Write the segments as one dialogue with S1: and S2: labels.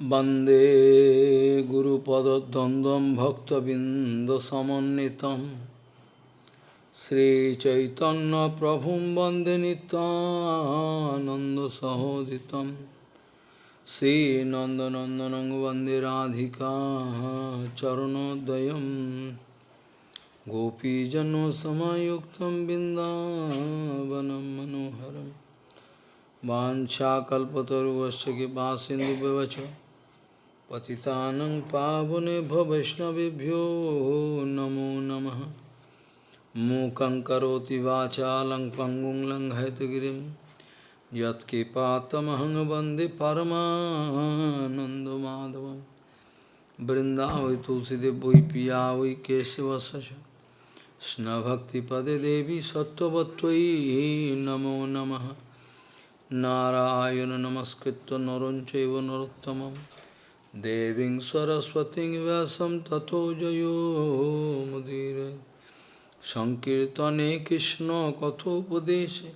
S1: वंदे गुरुपदद्वन्द्वं भक्तबिन्दसमन्वितं। श्रीचैतन्यप्रभुं वंदे नितानन्दसहोदितं श्रीनन्दनन्दनं वंदे राधिका चरणोदयं। गोपीजनसमयुक्तं बिन्दावनं मनोहरम् वाञ्छाकल्पतरुवश्च कृपासिन्धुव्यवच पतितानं पावनेभ्यो वैष्णवेभ्यो नमो नमः मूकं करोति वाचालं पङ्गुं लङ्घयतगिरिं यत्कृपातमहं वन्दे परमानन्दमाधवं वृन्दावै तुलसीदेव वै पिया वै केशवस्य च कृष्णभक्तिपदे देवी सत्त्ववत्त्वयि नमो नमः नारायण नमस्कृत्य Deving Saraswati Vyasam Tato Jayo Mudire Sankirtane Krishna Kathopadeshe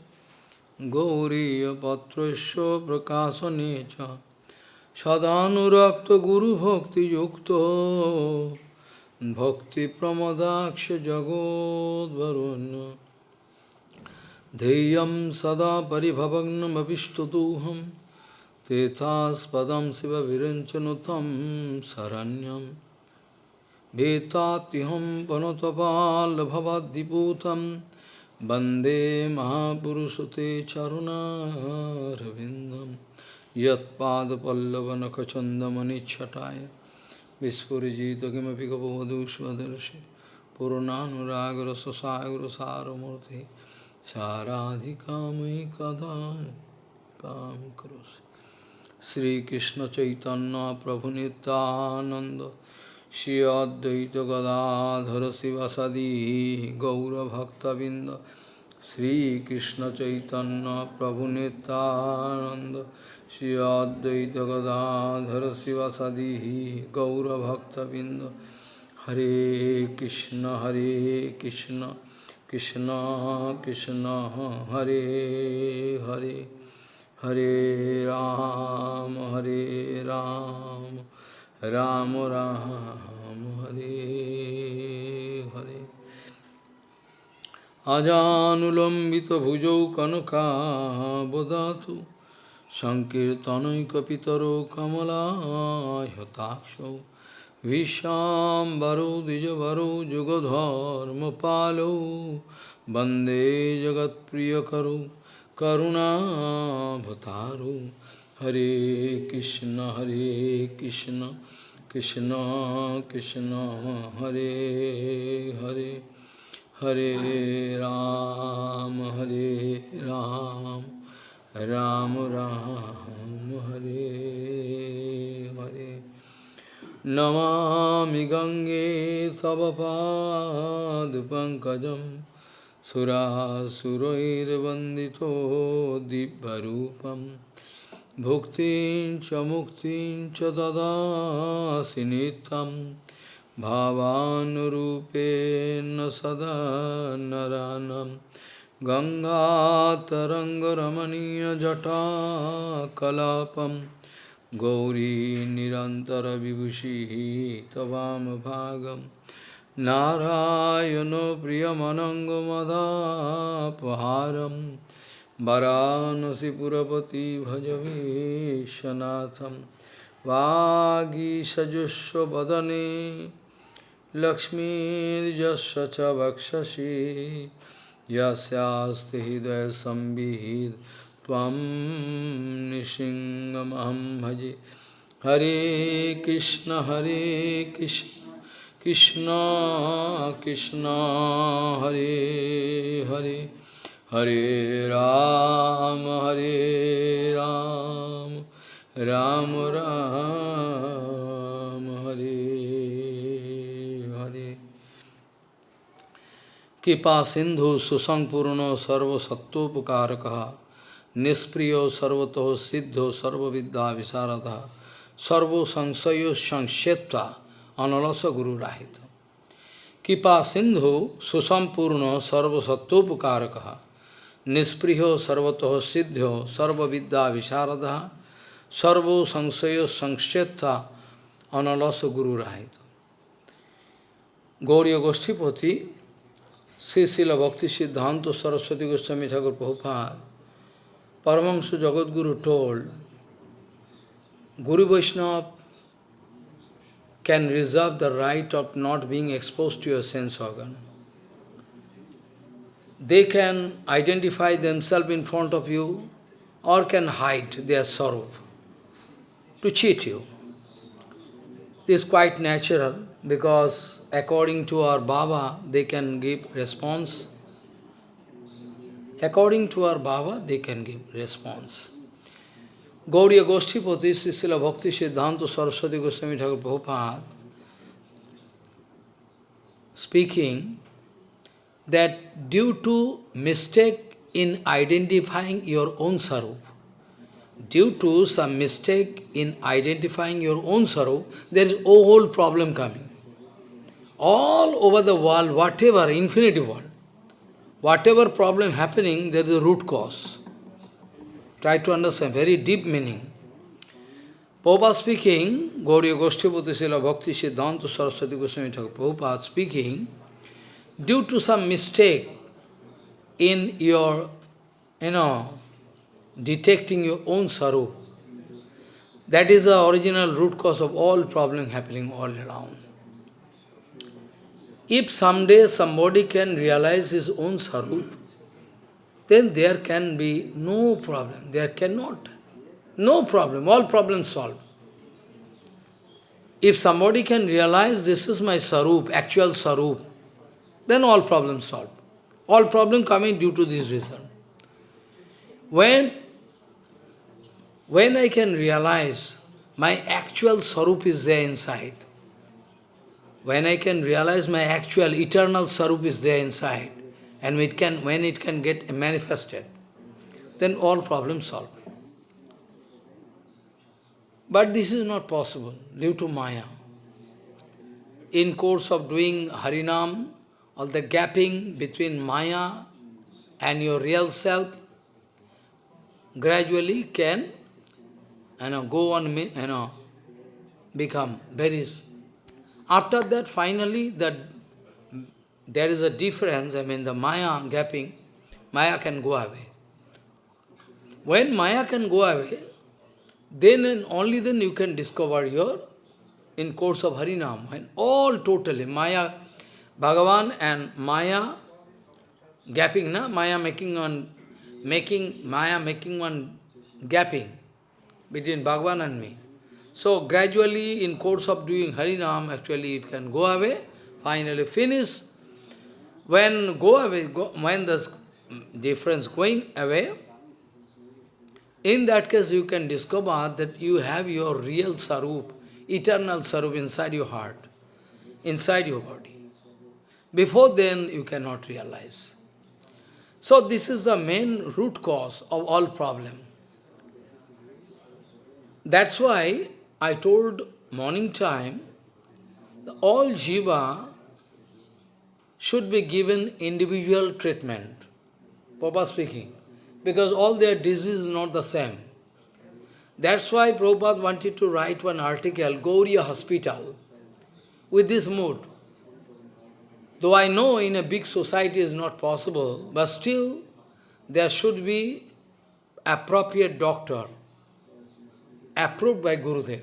S1: Gauriya Patrasya Prakasanecha Sadhanurakta Guru Bhakti Yukta Bhakti Pramadaksha Jagod Varunya Deyam Sada Paribhavagnam Avishtatuham भीतात्यहं वनतपालभवाद्दिपूतं वन्दे महापुरुषते चरुणारविन्दं यत्पादपल्लवनखचन्दमनिच्छटाय विस्फुरिजित किमपि गपवधूष्वदर्शि पूर्णानुरागरससागरसारमूर्तिः साराधिका मयि कदा काम करोसि श्रीकृष्ण चैतन्य प्रभु नित्यानंद श्री अद्वैत गदाधर शिवसदी गौरभक्तबिंद श्रीकृष्ण चैतन्य प्रभु नित्यानंद श्री अद्वैत गदाधर शिवसदी गौरभक्तबिंद हरे कृष्ण हरे Krishna Krishna Krishna Hare Hare Hare Ram Hare Ram Ram Ram Hare Hare Ajanulambita bhujau kanaka bodhatu Sankirtanaikapitaro kamala yatakshav Vishambaro Dijavaro Jugadharma Palo Bande Jagat Priyakaru करुणावतारो। हरे कृष्ण हरे कृष्ण कृष्ण कृष्ण, हरे हरे हरे राम हरे राम राम राम, हरे हरे। नमामि गङ्गे तव पंकज सुरासुरैर्वन्दितो दिव्यरूपं भुक्तिं च मुक्तिं च ददासि नित्यं भावानुरूपेण सदा नरानं गङ्गातरङ्गरमणीयजटाकलापम्। गौरी निरन्तरविभूषिः तवामभागं नारायणो प्रियमनङ्गमदापहारं वरानसिपुरपति भजवीशनाथं वागीषजुष्वदने लक्ष्मीर्यस्य च वक्षसि यस्यास्ति हृदयसंविहित त्वं भजे। हरे कृष्ण हरे कृष्ण। कृष्ण कृष्ण हरे हरे हरे राम हरे राम राम राम हरे हरे कृपा सिंधु सुसंपूर्ण सर्वसत्वोपकारक निष्प्रिय सर्वतो सिद्धो सर्वविद्या विशारद सर्व analasa guru rahito. Kipa sindhu susampurno sarva sattopukarakaha nispriho sarvatoho siddhyo sarva vidya visharadaha sarvo sangshayo sangshetha analasa guru rahito. Gauriya Goshtipati, Sri Bhakti Siddhanta Saraswati Goswami Thakur Prabhupada, Paramahansa Jagadguru told, Guru Vaishnava can reserve the right of not being exposed to your sense organ. They can identify themselves in front of you or can hide their sorrow to cheat you. This is quite natural because according to our Baba, they can give response. According to our Baba, they can give response. Gauriya Goshtipati, Sisila Bhakti Siddhanta Saraswati Goswami Thakur Prabhupada, speaking that due to mistake in identifying your own sarup, due to some mistake in identifying your own sorrow, there is a whole problem coming. All over the world, whatever, infinity world, whatever problem happening, there is a root cause. Try to understand, very deep meaning. Prabhupada speaking, Gauriya Goshtipati Sila Bhakti Siddhanta Saraswati Goswami Thakur Prabhupada speaking, due to some mistake in your, you know, detecting your own sorrow, that is the original root cause of all problem happening all around. If someday somebody can realize his own sorrow, then there can be no problem. There cannot. No problem. All problems solved. If somebody can realize this is my sarup, actual sarup, then all problems solved. All problems coming due to this reason. When, when I can realize my actual sarup is there inside, when I can realize my actual eternal sarup is there inside, and it can, when it can get manifested, then all problems solved. But this is not possible due to Maya. In course of doing Harinam, all the gapping between Maya and your real self gradually can you know, go on, you know, become very... After that, finally, that there is a difference, I mean the Maya gapping, Maya can go away. When Maya can go away, then and only then you can discover your, in course of Harinam, when all totally, Maya, Bhagavan and Maya gapping, na? Maya making one, making, Maya making one gapping between Bhagavan and me. So gradually in course of doing Harinam, actually it can go away, finally finish, when go away, go, when the difference going away, in that case you can discover that you have your real sarup, eternal sarup inside your heart, inside your body. Before then you cannot realize. So this is the main root cause of all problem. That's why I told morning time, all jiva should be given individual treatment. Prabhupada speaking. Because all their disease is not the same. That's why Prabhupada wanted to write one article, Gauriya Hospital, with this mood. Though I know in a big society is not possible, but still there should be appropriate doctor, approved by Gurudev.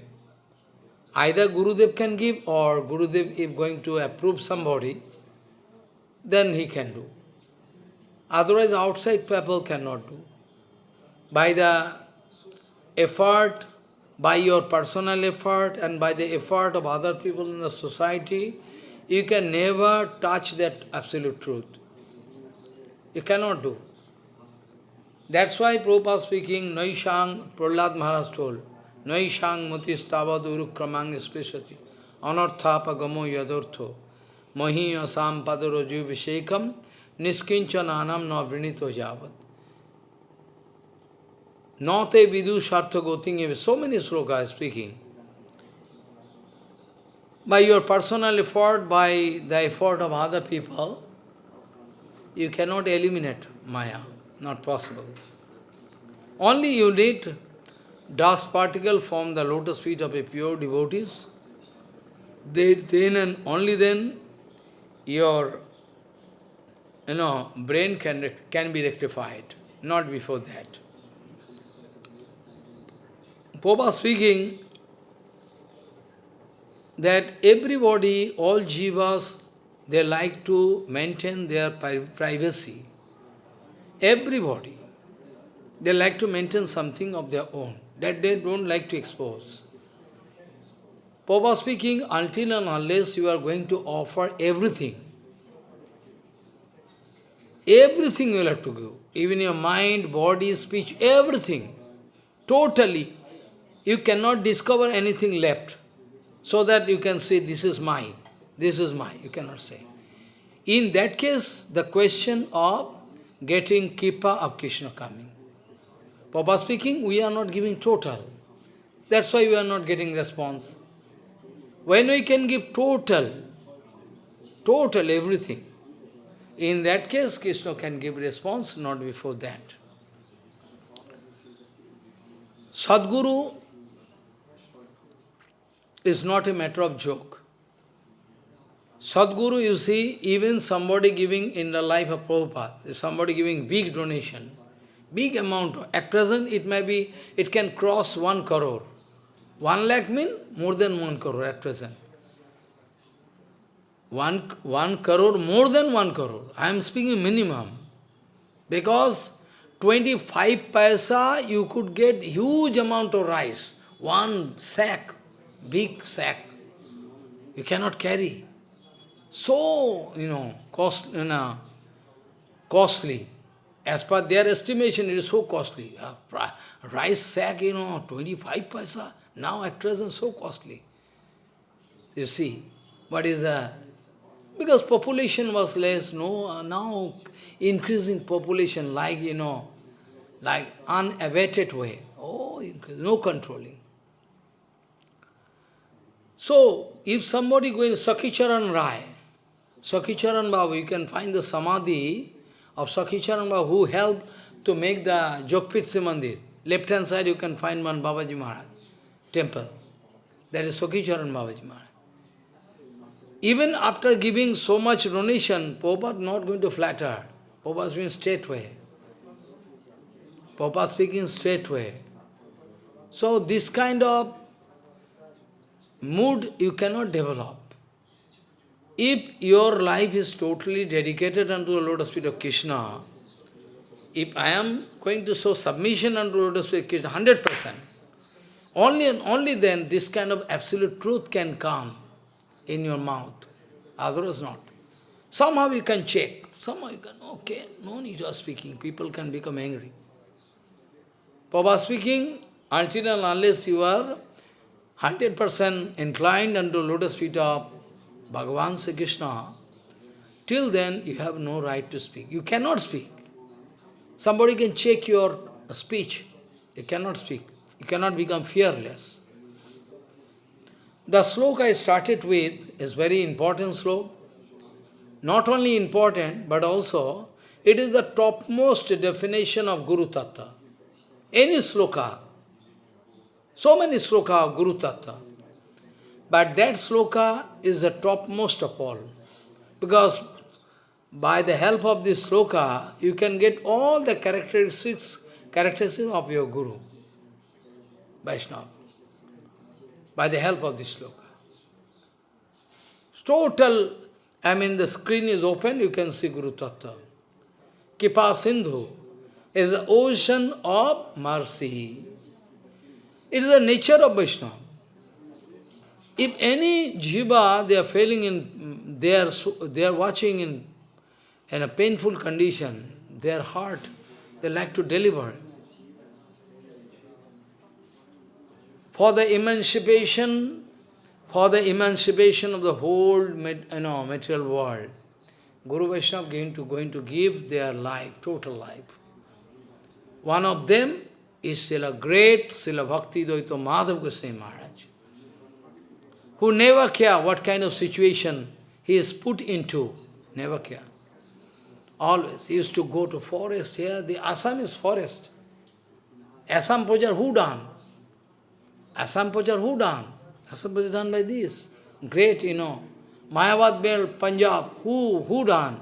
S1: Either Gurudev can give or Gurudev if going to approve somebody, then he can do. Otherwise, outside people cannot do. By the effort, by your personal effort and by the effort of other people in the society, you can never touch that absolute truth. You cannot do. That's why Prabhupada speaking, Naishang, Prahlad Maharaj told, Naishang matistavad urukramang spesati, anarthapa gamo yadortho, mahi asam padaroju vishekam, niskinchananam na vrinito javat. Nate vidu shartha goting, so many slokas speaking. By your personal effort, by the effort of other people, you cannot eliminate Maya, not possible. Only you need dust particle from the lotus feet of a pure devotees, they, then and only then your you know, brain can, can be rectified, not before that. Popa speaking that everybody, all jivas, they like to maintain their privacy. Everybody. They like to maintain something of their own, that they don't like to expose. Papa speaking, until and unless you are going to offer everything, everything you will have to give, even your mind, body, speech, everything, totally, you cannot discover anything left, so that you can say, this is mine, this is mine, you cannot say. In that case, the question of getting Kippa of Krishna coming. Papa speaking, we are not giving total. That's why we are not getting response. When we can give total, total everything, in that case, Krishna can give response, not before that. Sadguru is not a matter of joke. Sadguru, you see, even somebody giving in the life of Prabhupada, if somebody giving big donation, big amount, at present it may be, it can cross one crore. One lakh mean more than one crore at present. One, one crore, more than one crore. I am speaking minimum. Because 25 paisa, you could get huge amount of rice. One sack, big sack. You cannot carry. So, you know, cost, you know, costly. As per their estimation, it is so costly. Uh, A rice sack, you know, 25 paisa. Now at present, so costly. You see, what is a because population was less, no, uh, now increasing population like, you know, like unabated way. Oh, no controlling. So, if somebody going Sakhicharan Rai, Sakhicharan Babu, you can find the Samadhi of Sakhicharan Babu who helped to make the Jogpit Mandir. Left hand side you can find one Babaji Maharaj temple. That is Sakhicharan Babaji Maharaj. Even after giving so much donation, Prabhupada not going to flatter. Prabhupada speaking straight way. Prabhupada speaking straight way. So this kind of mood you cannot develop. If your life is totally dedicated unto the lotus feet of Krishna, if I am going to show submission unto the lotus feet of Krishna, 100%, only and only then this kind of absolute truth can come in your mouth. Otherwise not. Somehow you can check. Somehow you can, okay, no need of speaking. People can become angry. Papa speaking, until and unless you are 100% inclined unto lotus feet of Bhagavan Sri Krishna, till then you have no right to speak. You cannot speak. Somebody can check your speech. You cannot speak. You cannot become fearless. The sloka I started with is very important sloka. Not only important, but also it is the topmost definition of Guru Tattva. Any sloka, so many sloka of Guru Tattva. But that sloka is the topmost of all. Because by the help of this sloka, you can get all the characteristics, characteristics of your Guru, Vaishnava by the help of this sloka. Total, I mean the screen is open, you can see Guru Tattva. Kipa Sindhu is the ocean of mercy. It is the nature of Vaishnava. If any jiva, they are failing in, they are, they are watching in, in a painful condition, their heart, they like to deliver. For the emancipation, for the emancipation of the whole you know, material world. Guru Vaishnava going to, going to give their life, total life. One of them is Srila great Srila Bhakti Dayita Madhav Goswami Maharaj, who never care what kind of situation he is put into, never care. Always. He used to go to forest here, the Assam is forest. Assam Pujar, who done? Assam Prachar, who done? Assam Prachar done by this. Great, you know. Mayavad Bell, Punjab, who, who done?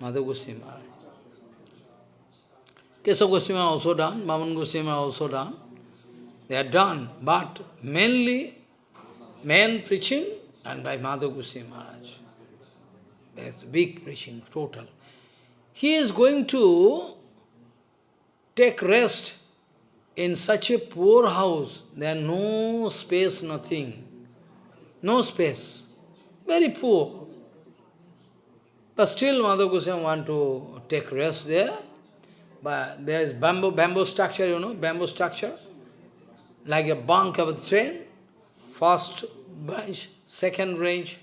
S1: Madhav Goswami Maharaj. Keshav Goswami also done, Maman Goswami also done. They are done, but mainly main preaching and by Madhav Goswami Maharaj. That's big preaching, total. He is going to take rest in such a poor house. There no space, nothing. No space. Very poor. But still Madhav Goswami want to take rest there. But there is bamboo, bamboo structure, you know, bamboo structure. Like a bunk of a train. First branch, second range.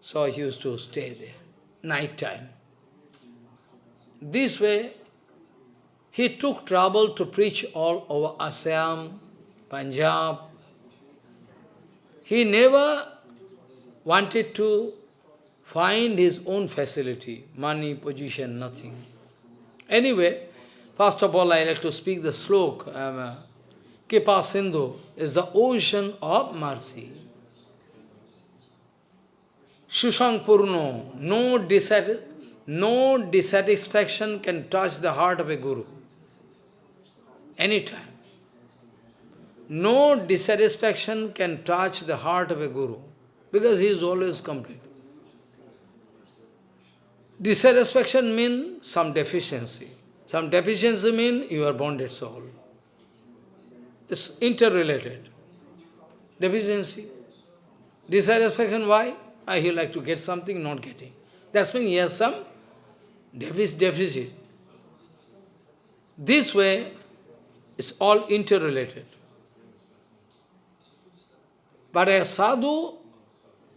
S1: So he used to stay there. Night time. This way, he took trouble to preach all over Assam, Punjab. He never wanted to find his own facility, money, position, nothing. Anyway, first of all, I like to speak the slok. Um, Kipa Sindhu is the ocean of mercy. Shusang Purno, no, no dissatisfaction can touch the heart of a guru. Anytime. No dissatisfaction can touch the heart of a guru, because he is always complete. Dissatisfaction means some deficiency. Some deficiency means you are bonded soul. It's interrelated. Deficiency. Dissatisfaction, why? I he like to get something, not getting. That's means he has some deficit. This way, it's all interrelated. But a sadhu,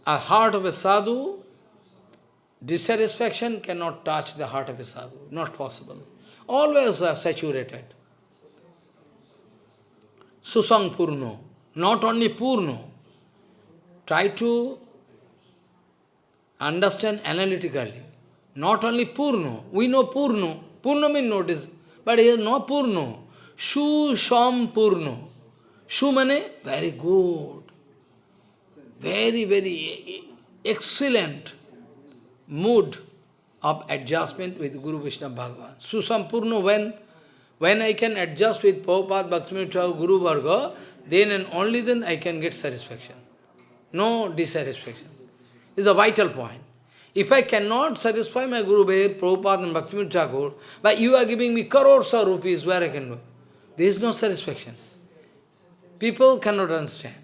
S1: a heart of a sadhu, dissatisfaction cannot touch the heart of a sadhu. Not possible. Always are saturated. Susang Purno. Not only Purno. Try to understand analytically. Not only Purno. We know Purno. Purno means notice. But here no Purno. Shu Sham Purno. Shu mane very good. Very, very excellent mood of adjustment with Guru Vishnu Bhagavan. Susampurno, when, when I can adjust with Prabhupada, Bhaktivinoda Thakur, Guru Varga, then and only then I can get satisfaction. No dissatisfaction. It's a vital point. If I cannot satisfy my Guru Prabhupada and Bhaktivinoda Thakur, but you are giving me crores of rupees, where I can do? There is no satisfaction. People cannot understand.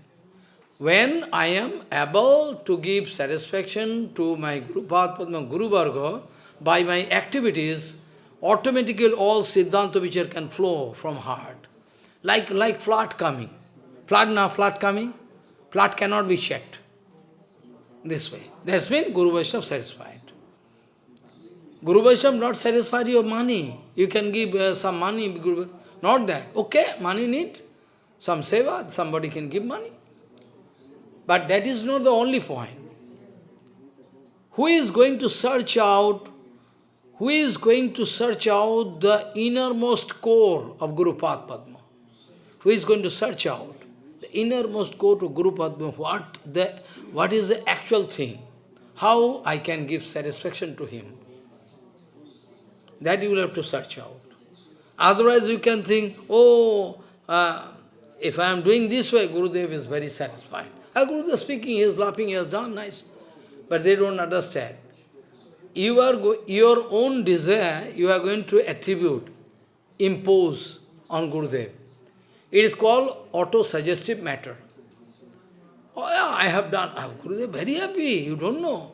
S1: When I am able to give satisfaction to my Guru, Padma Guru Varga, by my activities, automatically all Siddhanta Vichar can flow from heart. Like, like flood coming. Flood now, flood coming. Flood cannot be checked. This way. That's been Guru Vaishnava satisfied. Guru Vaishnava not satisfied your money. You can give uh, some money, Guru, not that. Okay, money need. Some seva, somebody can give money. But that is not the only point. Who is going to search out, who is going to search out the innermost core of Guru Padma? Who is going to search out the innermost core to Guru Padma? What, the, what is the actual thing? How I can give satisfaction to him? That you will have to search out. Otherwise you can think, oh, uh, if I am doing this way, Gurudev is very satisfied. Guru is speaking, he is laughing, he has done nice. But they don't understand. You are your own desire, you are going to attribute, impose on Gurudev. It is called auto-suggestive matter. Oh yeah, I have done. Oh, Gurudev very happy. You don't know.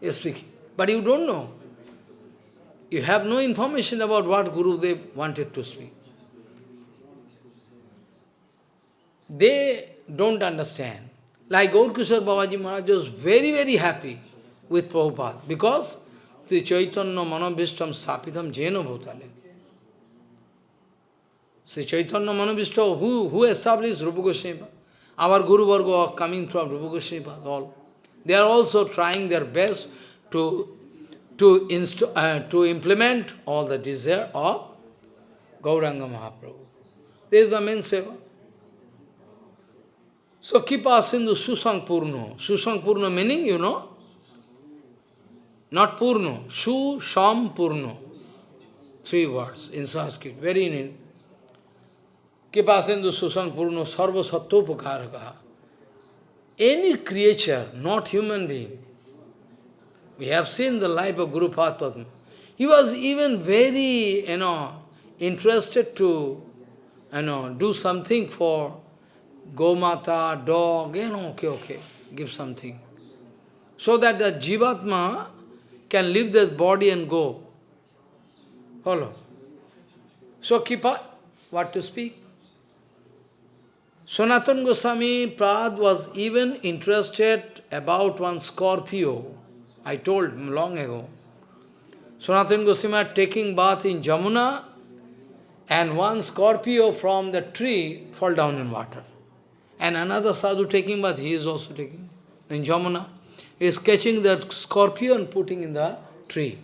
S1: He is speaking. But you don't know. You have no information about what Guru Gurudev wanted to speak. They don't understand. Like Gaur Kishore Babaji Maharaj was very, very happy with Prabhupada because Sri Chaitanya Manobhishtam Sthapitam Jena Bhutale. Sri Chaitanya Manobhishtam, who, who established Rupa Goswami? Our Guru Varga coming from Rupa Goswami, all. They are also trying their best to, to, uh, to implement all the desire of Gauranga Mahaprabhu. This is the main seva. So Kipa Sindhu Susang Purno. Susang Purno meaning, you know? Not Purno. Su Sham Purno. Three words in Sanskrit. Very in Kipa Sindhu Susang Purno Sarva Sattopakaraka. Any creature, not human being, we have seen the life of Guru Padma. He was even very, you know, interested to, you know, do something for Gomata, dog, you know, okay, okay, give something. So that the Jivatma can leave this body and go. Follow. So keep up what to speak. Sanatan Goswami Prad was even interested about one Scorpio. I told long ago. Sanatan Goswami taking bath in Jamuna and one Scorpio from the tree fall down in water. And another sadhu taking bath, he is also taking in Jamuna. He is catching that Scorpio and putting in the tree.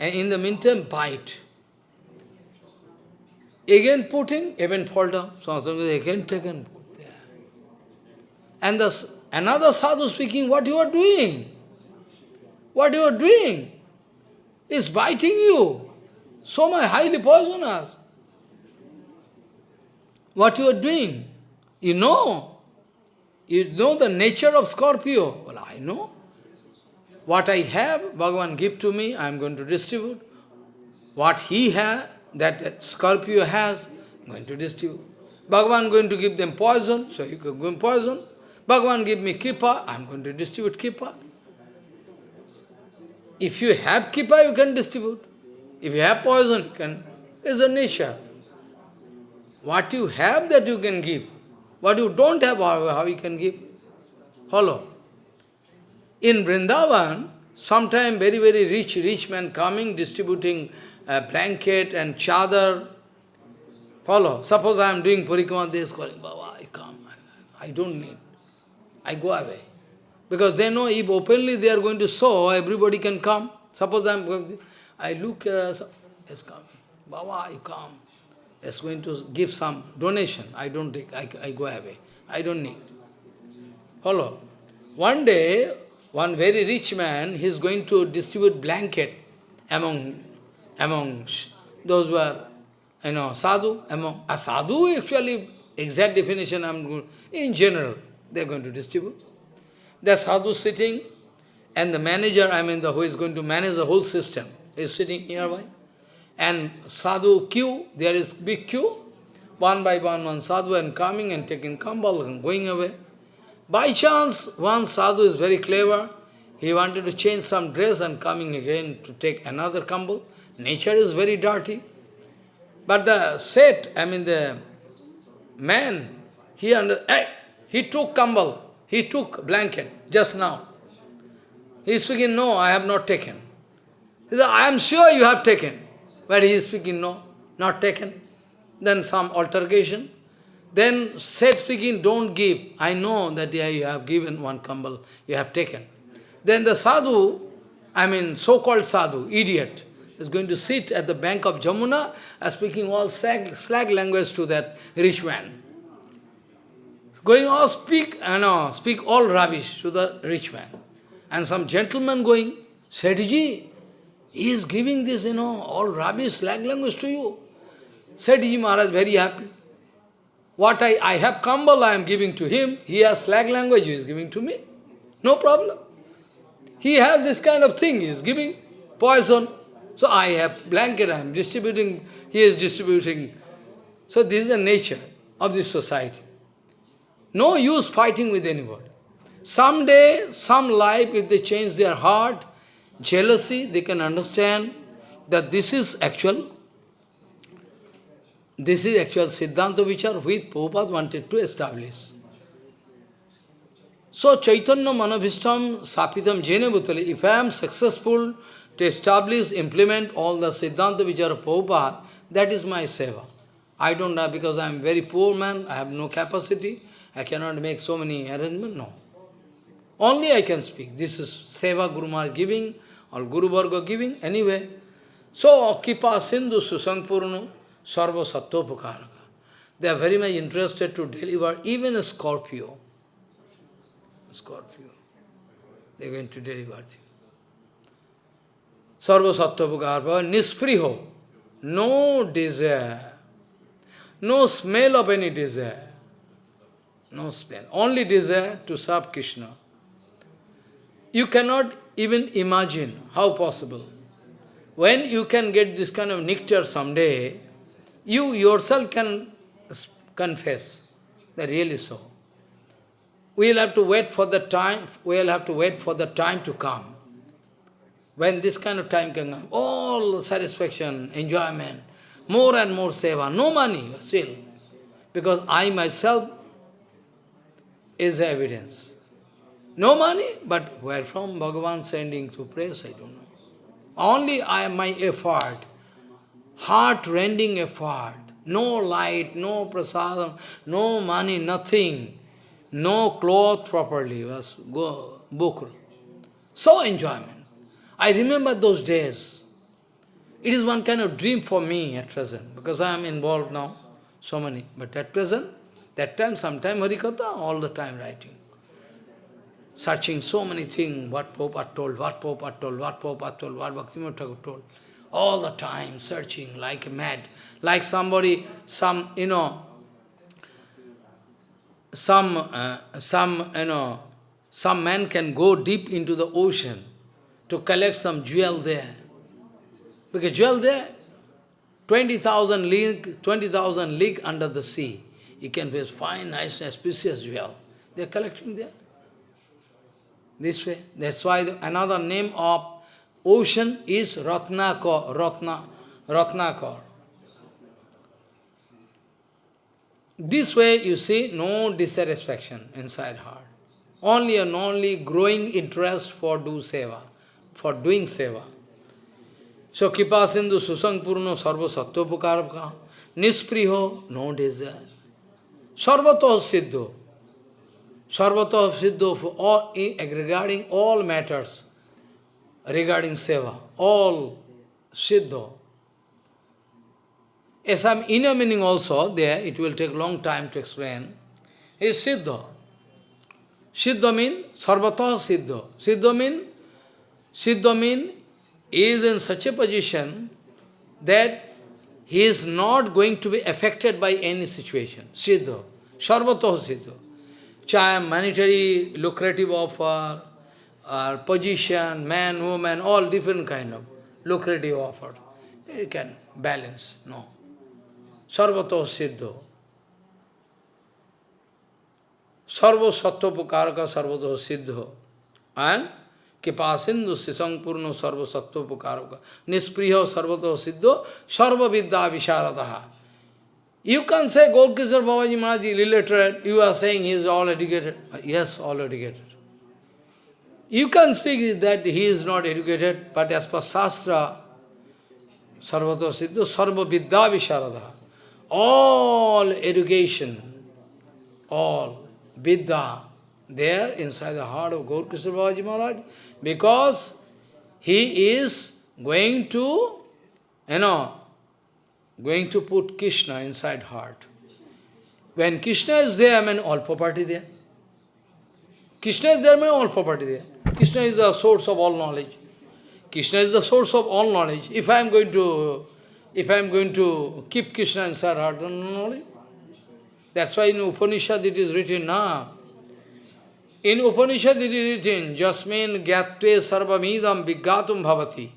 S1: And in the meantime, bite. Again putting, even fall down. So again taken. And the, another sadhu speaking, what you are doing? What you are doing? Is biting you. So much highly poisonous. What you are doing? You know. You know the nature of Scorpio. Well, I know. What I have, Bhagavan give to me, I am going to distribute. What he has, that Scorpio has, I'm going to distribute. Bhagavan going to give them poison, so you can give poison. Bhagavan give me kripa, I'm going to distribute kripa. If you have kripa, you can distribute. If you have poison, you can. It's a nature. What you have that you can give. What you don't have, how, how you can give? Follow. In Vrindavan, sometime very, very rich, rich man coming, distributing a blanket and chadar. Follow. Suppose I am doing is calling, Baba, I come. I don't need. I go away. Because they know if openly they are going to show, everybody can come. Suppose I am going, I look, uh, coming. Baba, you come It's going to give some donation. I don't take, I, I go away. I don't need. Follow. One day, one very rich man, he is going to distribute blanket among, among those who are, you know, sadhu, among, a sadhu actually, exact definition I'm going, in general, they are going to distribute. The sadhu sitting, and the manager, I mean, the who is going to manage the whole system, is sitting nearby and sadhu queue, there is big queue, one by one, one sadhu and coming and taking kambal and going away. By chance, one sadhu is very clever, he wanted to change some dress and coming again to take another kambal. Nature is very dirty. But the set, I mean the man, he under, hey, he took kambal, he took blanket just now. He is speaking, no, I have not taken. He said, I am sure you have taken. But he is speaking, no, not taken. Then some altercation. Then said speaking, don't give. I know that yeah, you have given one kambal, you have taken. Then the sadhu, I mean so-called sadhu, idiot, is going to sit at the bank of Jamuna and speaking all slag, slag language to that rich man. Going all speak, uh, you know, speak all rubbish to the rich man. And some gentleman going, Sethji, he is giving this, you know, all rubbish, slag language to you. Said Ji Maharaj, very happy. What I, I have kambal, I am giving to him. He has slag language, he is giving to me. No problem. He has this kind of thing, he is giving poison. So I have blanket, I am distributing, he is distributing. So this is the nature of this society. No use fighting with anybody. Someday, some life, if they change their heart, jealousy, they can understand that this is actual, this is actual Siddhanta Vichar which Prabhupada wanted to establish. So Chaitanya Manabhishtam Sapitam Jene Bhutali, if I am successful to establish, implement all the Siddhanta Vichar of Prabhupada, that is my seva. I don't have, because I am very poor man, I have no capacity, I cannot make so many arrangements, no. Only I can speak. This is seva Guru Maharaj giving, or Guru Varga giving, anyway. So, Kipa Sindhu Susampurno Sarva Sattvapukaraka. They are very much interested to deliver even a Scorpio. scorpio. They are going to deliver. Sarva Sattvapukarpa, nispriho, no desire, no smell of any desire, no smell, only desire to serve Krishna. You cannot even imagine how possible. When you can get this kind of nectar someday, you yourself can confess that really so. We will have to wait for the time, we will have to wait for the time to come. When this kind of time can come, all satisfaction, enjoyment, more and more seva, no money still. Because I myself is the evidence. No money, but where from Bhagavan sending to praise, I don't know. Only I my effort, heart-rending effort, no light, no prasadam, no money, nothing, no cloth properly, was go book. So enjoyment. I remember those days. It is one kind of dream for me at present, because I am involved now, so many. But at present, that time, sometime Harikatha, all the time writing. Searching so many things, what are told, what are told, what are told, what Bhaktivinoda Thakur told. All the time searching like mad. Like somebody, some, you know, some, uh, some, you know, some man can go deep into the ocean to collect some jewel there. Because jewel there, 20,000 league, 20,000 league under the sea. You can find fine, nice, auspicious jewel. They are collecting there. This way. That's why the, another name of ocean is Ratnakor, Ratna, Ratnakor. This way, you see, no dissatisfaction inside heart. Only and only growing interest for do seva for doing seva. So Kipa Sindhu Susang Purno Sarva Sattvapukaraka Nispriho, no desire. Sarvato Siddho. Sarvato Siddho for all, regarding all matters, regarding seva, all Siddho. As eh, some inner meaning also there, it will take long time to explain, is Siddha. Siddha means Sarvata Siddha. Siddha means Siddha means is in such a position that he is not going to be affected by any situation. Siddha. Sarvatoh Siddha. Chaya, monetary, lucrative offer, or position, man, woman, all different kind of lucrative offer. You can balance. No. Sarvatoh Siddha. Sarva Sattvapukaraka Sarvatoh Siddha. And कृपा सिंधु शिशंपूर्ण सर्वसत्व पुकारो का। निष्प्रिय, सर्वतो सिद्धो सर्व विद्या विशारदाह you can say Gaur Kishor Baba ji Maharaj related you are saying he is all educated yes all educated you can speak that he is not educated but as per शास्त्र सर्वतो सिद्धो सर्व विद्या विशारदा all education all Vidya there inside the heart of Gaur Kishor Babaji Maharaj because he is going to, you know, going to put Krishna inside heart. When Krishna is there, I mean all property there. Krishna is there, I mean all property there. Krishna is the source of all knowledge. Krishna is the source of all knowledge. If I am going to, if I am going to keep Krishna inside heart, then knowledge. That's why in Upanishad it is written, now. In Upanishad it is written, Jasmin gyatve sarvamidam vigatum bhavati.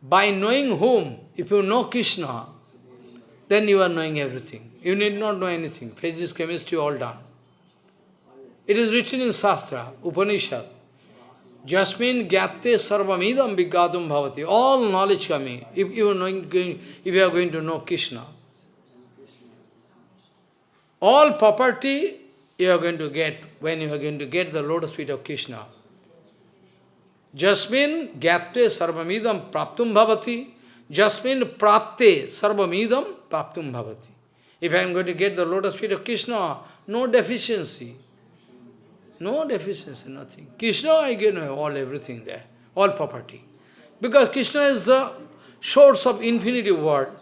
S1: By knowing whom, if you know Krishna, then you are knowing everything. You need not know anything. Physics, chemistry, all done. It is written in Shastra, Upanishad. Jasmin gyate sarvamidam vigatum bhavati. All knowledge coming. If you are knowing, if you are going to know Krishna. All property you are going to get when you are going to get the lotus feet of Krishna. Jasmin gyapte sarvamidam praptum bhavati. Jasmin prapte sarvamidam praptum bhavati. If I am going to get the lotus feet of Krishna, no deficiency. No deficiency, nothing. Krishna, I get all everything there, all property. Because Krishna is the source of infinity world.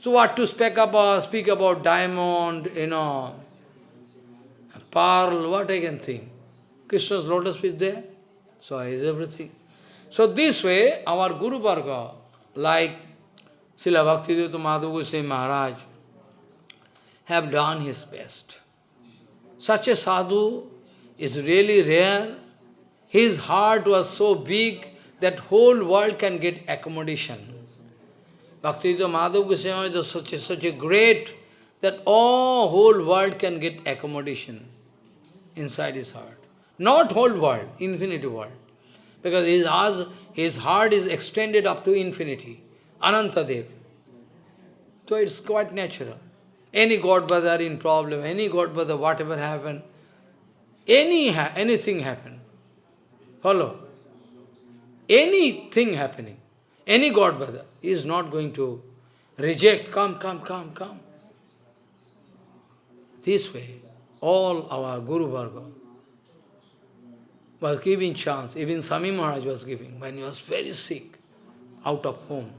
S1: So what to speak about, speak about diamond, you know, pearl, what I can think. Krishna's lotus feet there. So is everything. So this way, our Guru Varga, like Srila Bhaktivedanta Madhav Goswami Maharaj, have done his best. Such a sadhu is really rare. His heart was so big that whole world can get accommodation. Bhaktivedanta Madhav Goswami is such a, such a great that all whole world can get accommodation inside his heart. Not whole world, infinity world. Because his, his heart is extended up to infinity. Anantadev. So it's quite natural. Any God brother in problem, any God brother, whatever happen, any ha anything happen. Follow. Anything happening, any God brother is not going to reject, come, come, come, come. This way, all our Guru Varga was giving chance. Even Swami Maharaj was giving when he was very sick, out of home.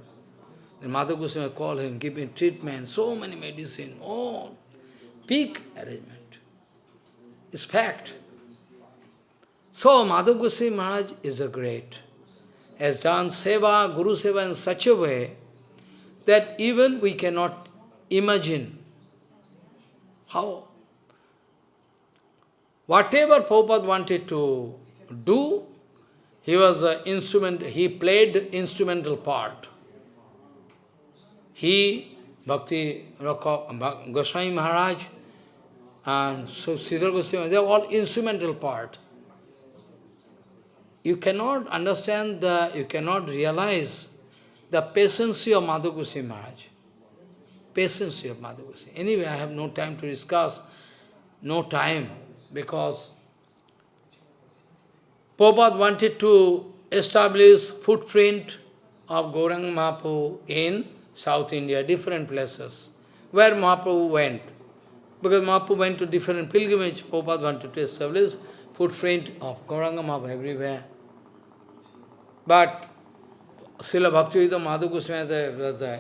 S1: The Mother Goswami called him, giving treatment, so many medicine, all. Big arrangement. It's fact. So Madhav Goswami Maharaj is a great. Has done seva, Guru seva in such a way that even we cannot imagine how. Whatever Prabhupada wanted to do, he was the instrument, he played instrumental part. He, Bhakti Goswami Maharaj, and so Siddhar Goswami, they are all instrumental part. You cannot understand the, you cannot realize the patience of Madhav Goswami Maharaj. Patience of Madhav Goswami. Anyway, I have no time to discuss, no time, because Prabhupada wanted to establish footprint of Gauranga Mahaprabhu in South India, different places, where Mahaprabhu went. Because Mahaprabhu went to different pilgrimage, Prabhupada wanted to establish footprint of Gauranga Mahaprabhu everywhere. But Srila Bhaktivedanta Madhav Goswami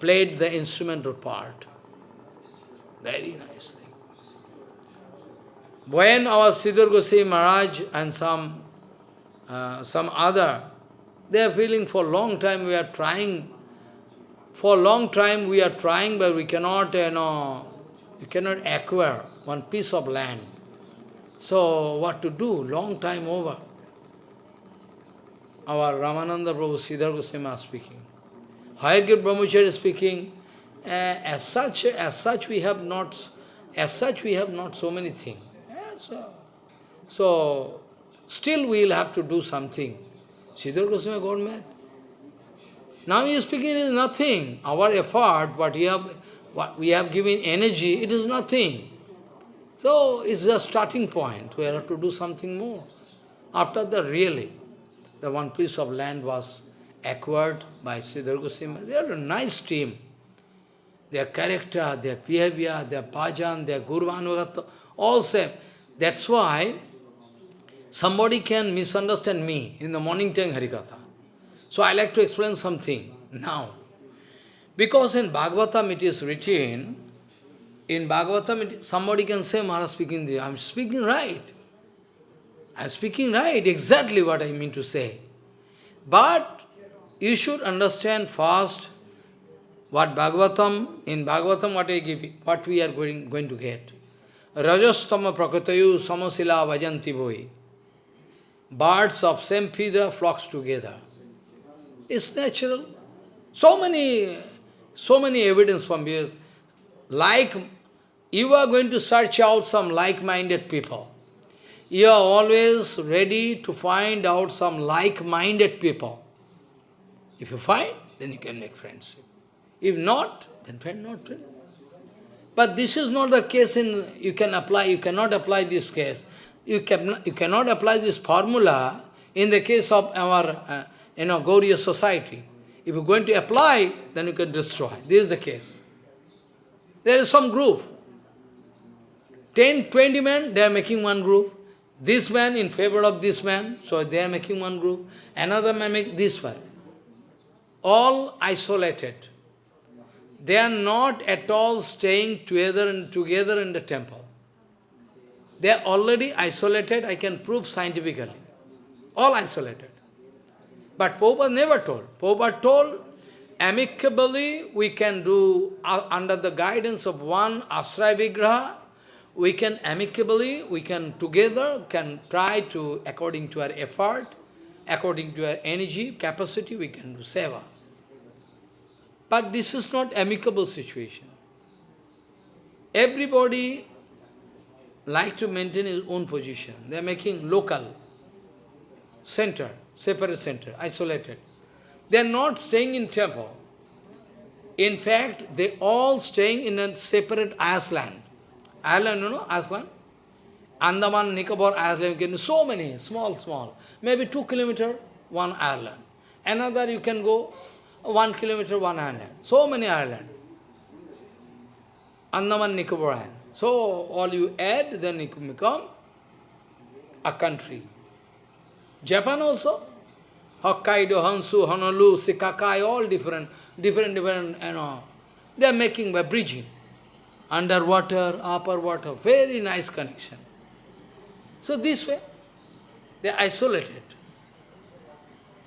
S1: played the instrumental part. Very nicely. When our Siddhar Goswami Maharaj and some, uh, some other, they are feeling for a long time we are trying for a long time we are trying, but we cannot, you know, we cannot acquire one piece of land. So what to do? Long time over. Our Ramananda Prabhu Siddhar Goswami speaking. Hayagriva Brahmachari speaking. Uh, as such, as such we have not, as such we have not so many things. So, still we will have to do something. Siddhar Goswami got mad. Now he is speaking is nothing. Our effort, what we have, what we have given energy, it is nothing. So it's a starting point. We have to do something more. After the really, the one piece of land was acquired by Siddhar Goswami. They are a nice team. Their character, their behavior, their bhajan, their gurvanugata, all same. That's why somebody can misunderstand me in the morning time Harikatha. So I like to explain something now. Because in Bhagavatam it is written, in Bhagavatam it, somebody can say, Maharaj speaking there, I'm speaking right. I'm speaking right, exactly what I mean to say. But you should understand first what Bhagavatam, in Bhagavatam what I give, what we are going, going to get. Rajastama prakratayu samasila vajanti boi. Birds of same feather flocks together. It's natural. So many, so many evidence from here. Like, you are going to search out some like-minded people. You are always ready to find out some like-minded people. If you find, then you can make friends. If not, then friend not. But this is not the case in, you can apply, you cannot apply this case. You, can, you cannot apply this formula in the case of our uh, you know, Gauriya society. If you're going to apply, then you can destroy. This is the case. There is some group. 10, 20 men, they are making one group. This man in favor of this man, so they are making one group. Another man make this one. All isolated. They are not at all staying together and together in the temple. They are already isolated, I can prove scientifically. All isolated. But Prabhupada never told. Prabhupada told, amicably we can do, uh, under the guidance of one Ashraya Vigraha, we can amicably, we can together, can try to, according to our effort, according to our energy, capacity, we can do seva. But this is not amicable situation. Everybody like to maintain his own position. They are making local center, separate center, isolated. They are not staying in temple. In fact, they all staying in a separate island. Island, you know, island? Andaman, Nicobar island, you can so many, small, small. Maybe two kilometer, one island. Another you can go one kilometer, one island. So many island. Andaman, Nicobar island. So, all you add, then it become a country. Japan also, Hokkaido, Hansu, Honolulu, Shikakai, all different, different, different, you know, they are making by bridging. Underwater, upper water, very nice connection. So this way, they are isolated.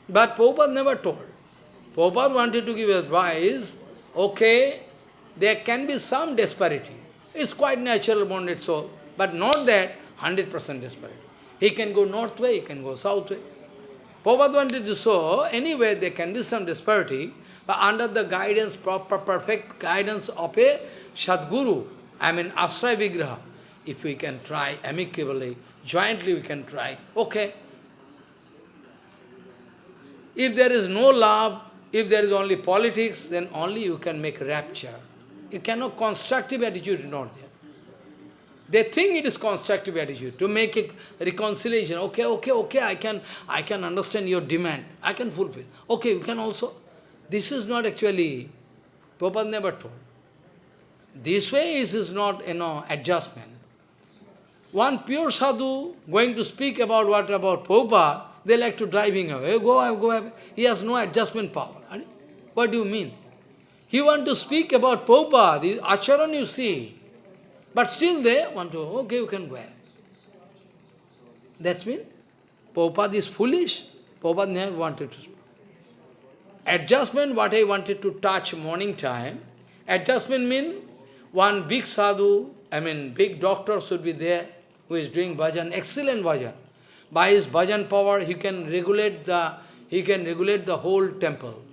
S1: But Prabhupada never told. Prabhupada wanted to give advice, okay, there can be some disparity. It's quite natural bonded soul, but not that 100% disparity. He can go north way, he can go south way. Prabhupada wanted to show, anyway there can be some disparity, but under the guidance, proper, perfect guidance of a Sadguru, I mean Ashraya Vigraha, if we can try amicably, jointly we can try, okay. If there is no love, if there is only politics, then only you can make rapture. You cannot constructive attitude is not there. They think it is constructive attitude to make a reconciliation. Okay, okay, okay, I can I can understand your demand. I can fulfill. Okay, you can also. This is not actually, Prabhupada never told. This way is, is not, you know, adjustment. One pure sadhu going to speak about what about Prabhupada, they like to driving away. Go go away. He has no adjustment power. What do you mean? He want to speak about Prabhupada, the acharan you see. But still they want to, okay, you can go That's mean, Prabhupada is foolish. Prabhupada never wanted to. Adjustment, what I wanted to touch morning time, adjustment mean one big sadhu, I mean big doctor should be there, who is doing bhajan, excellent bhajan. By his bhajan power, he can regulate the, he can regulate the whole temple.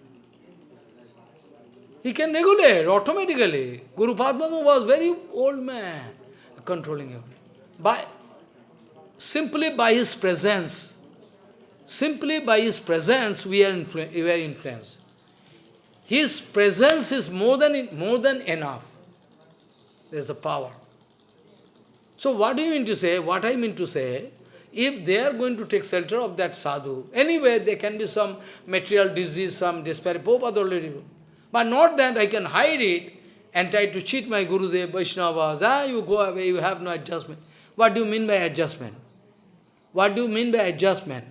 S1: He can regulate automatically. Guru Padma was very old man, controlling everything. By, simply by his presence, simply by his presence, we are, we are influenced. His presence is more than, more than enough. There's a power. So what do you mean to say? What I mean to say, if they are going to take shelter of that sadhu, anyway, there can be some material disease, some despair. Prabhupada already but not that I can hide it and try to cheat my Gurudev, Vaishnavas. Ah, you go away, you have no adjustment. What do you mean by adjustment? What do you mean by adjustment?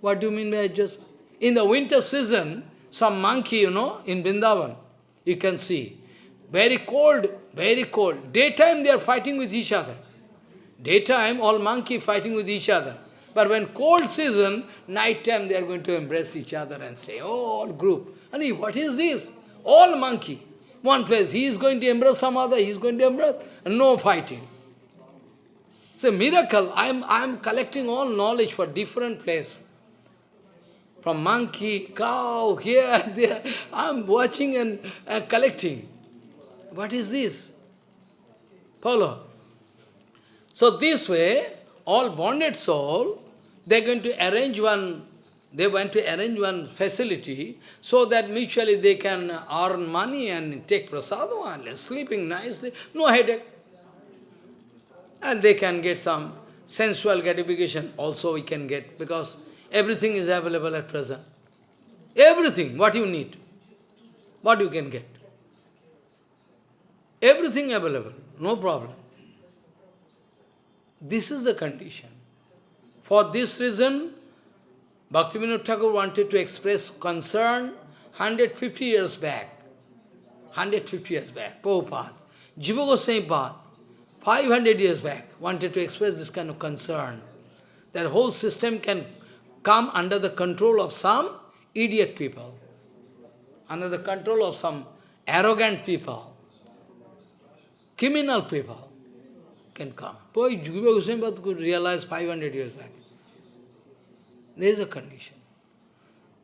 S1: What do you mean by adjustment? In the winter season, some monkey, you know, in Vrindavan, you can see. Very cold, very cold. Daytime they are fighting with each other. Daytime, all monkey fighting with each other. But when cold season, night time they are going to embrace each other and say, oh, all group. And what is this? All monkey. One place, he is going to embrace some other, he is going to embrace, no fighting. It's a miracle. I am I am collecting all knowledge for different place. From monkey, cow, here, there. I am watching and uh, collecting. What is this? Follow. So this way, all bonded soul, they are going to arrange one they want to arrange one facility so that mutually they can earn money and take prasadam and sleeping nicely, no headache. And they can get some sensual gratification also we can get because everything is available at present. Everything, what you need, what you can get. Everything available, no problem. This is the condition. For this reason, Bhaktivinoda Thakur wanted to express concern 150 years back. 150 years back, Prabhupada. Jiva Goswami Pad, 500 years back, wanted to express this kind of concern. That whole system can come under the control of some idiot people, under the control of some arrogant people, criminal people can come. Boy, Jiva Goswami could realize 500 years back. There is a condition.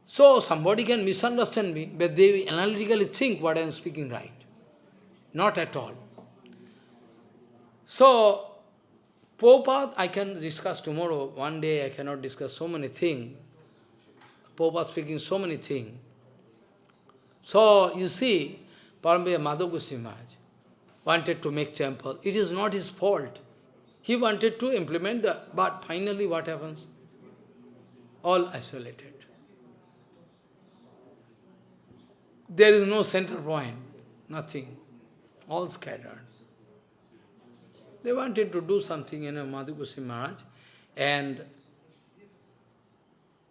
S1: So somebody can misunderstand me, but they analytically think what I am speaking right. Not at all. So, Prabhupada, I can discuss tomorrow. One day I cannot discuss so many things. Prabhupada speaking so many things. So, you see, Paramaya Madhav Goswami wanted to make temple. It is not his fault. He wanted to implement the, but finally what happens? All isolated. There is no center point, nothing, all scattered. They wanted to do something in you know, Madhav Maharaj, and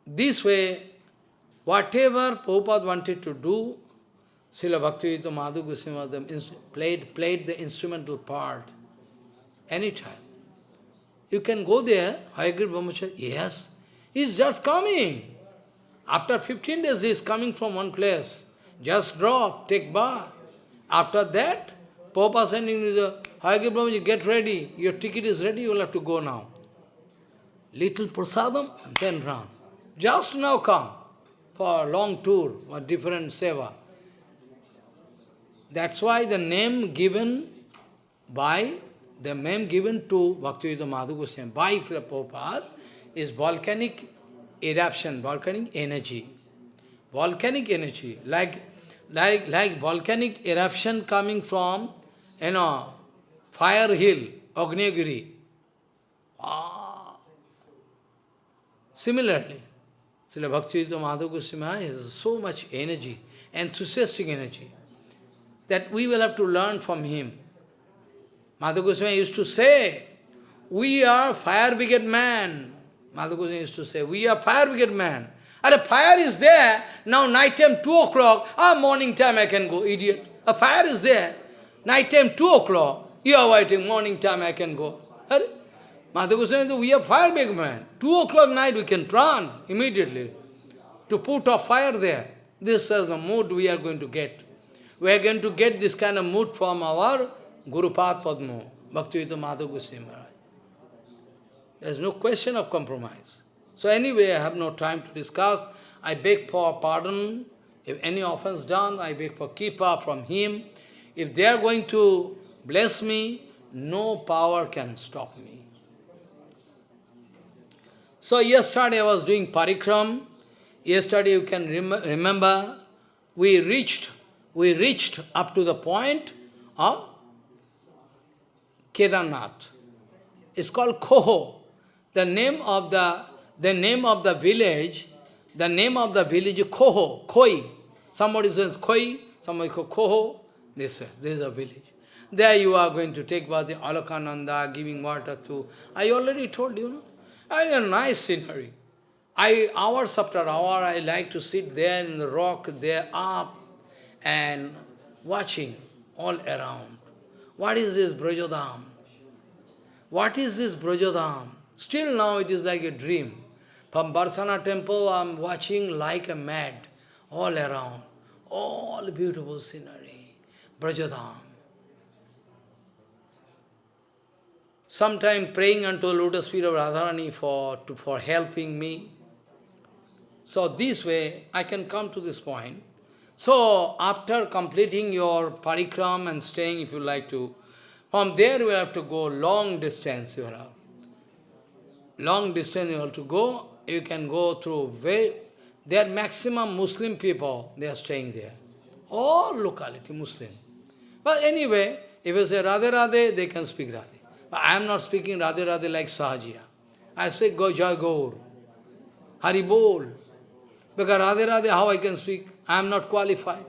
S1: this way, whatever Prabhupada wanted to do, Srila Bhaktivedanta Madhav Goswami played, played the instrumental part anytime. You can go there, Hayagriva Brahmacharya, yes, he's just coming. After 15 days he's coming from one place. Just drop, take bath. After that, Papa sending you the Brahmaji, get ready, your ticket is ready, you will have to go now. Little prasadam, then run. Just now come for a long tour or different seva. That's why the name given by, the name given to Bhaktivedanta Madhav Goswami by Prabhupada is volcanic eruption, volcanic energy. Volcanic energy, like, like, like volcanic eruption coming from, you know, fire hill, Agnyagiri. Ah. Similarly, Srila Bhaktivedanta Madhav Goswami has so much energy, enthusiastic energy that we will have to learn from him. Madhav Goswami used to say, we are fire brigade man. Madhav Goswami used to say, we are fire brigade man. And a fire is there, now night time 2 o'clock, ah, morning time I can go, idiot. A fire is there, night time 2 o'clock, you are waiting, morning time I can go. Madhav Goswami we are fire brigade man. 2 o'clock night we can run immediately to put a fire there. This is the mood we are going to get we are going to get this kind of mood from our Guru Pad Padma, Bhaktivedanta Madhav Goswami Maharaj. There is no question of compromise. So anyway, I have no time to discuss. I beg for pardon. If any offense done, I beg for kripa from him. If they are going to bless me, no power can stop me. So yesterday I was doing parikram. Yesterday you can rem remember, we reached we reached up to the point of Kedarnath. It's called Koho. The name of the the name of the village, the name of the village is Koho, Koi. Somebody says Koi, somebody calls Koho. This, this is a village. There you are going to take bath the Alakananda, giving water to. I already told you, no? a nice scenery. I hours after hour I like to sit there in the rock, there up, and watching all around. What is this Brajodham? What is this Brajodham? Still now it is like a dream. From Barsana temple I am watching like a mad all around. All beautiful scenery. Brajodham. Sometime praying unto the lotus feet of Radharani for, to, for helping me. So this way I can come to this point. So, after completing your parikram and staying, if you like to, from there you have to go long distance, you have. Long distance you have to go, you can go through very, there are maximum Muslim people, they are staying there. All locality Muslim. But anyway, if you say Radhe Radhe, they can speak Radhe. But I am not speaking Radhe Radhe like Sahajiya. I speak Go Gaur, Hari Bol. Because Radhe Radhe, how I can speak? I am not qualified.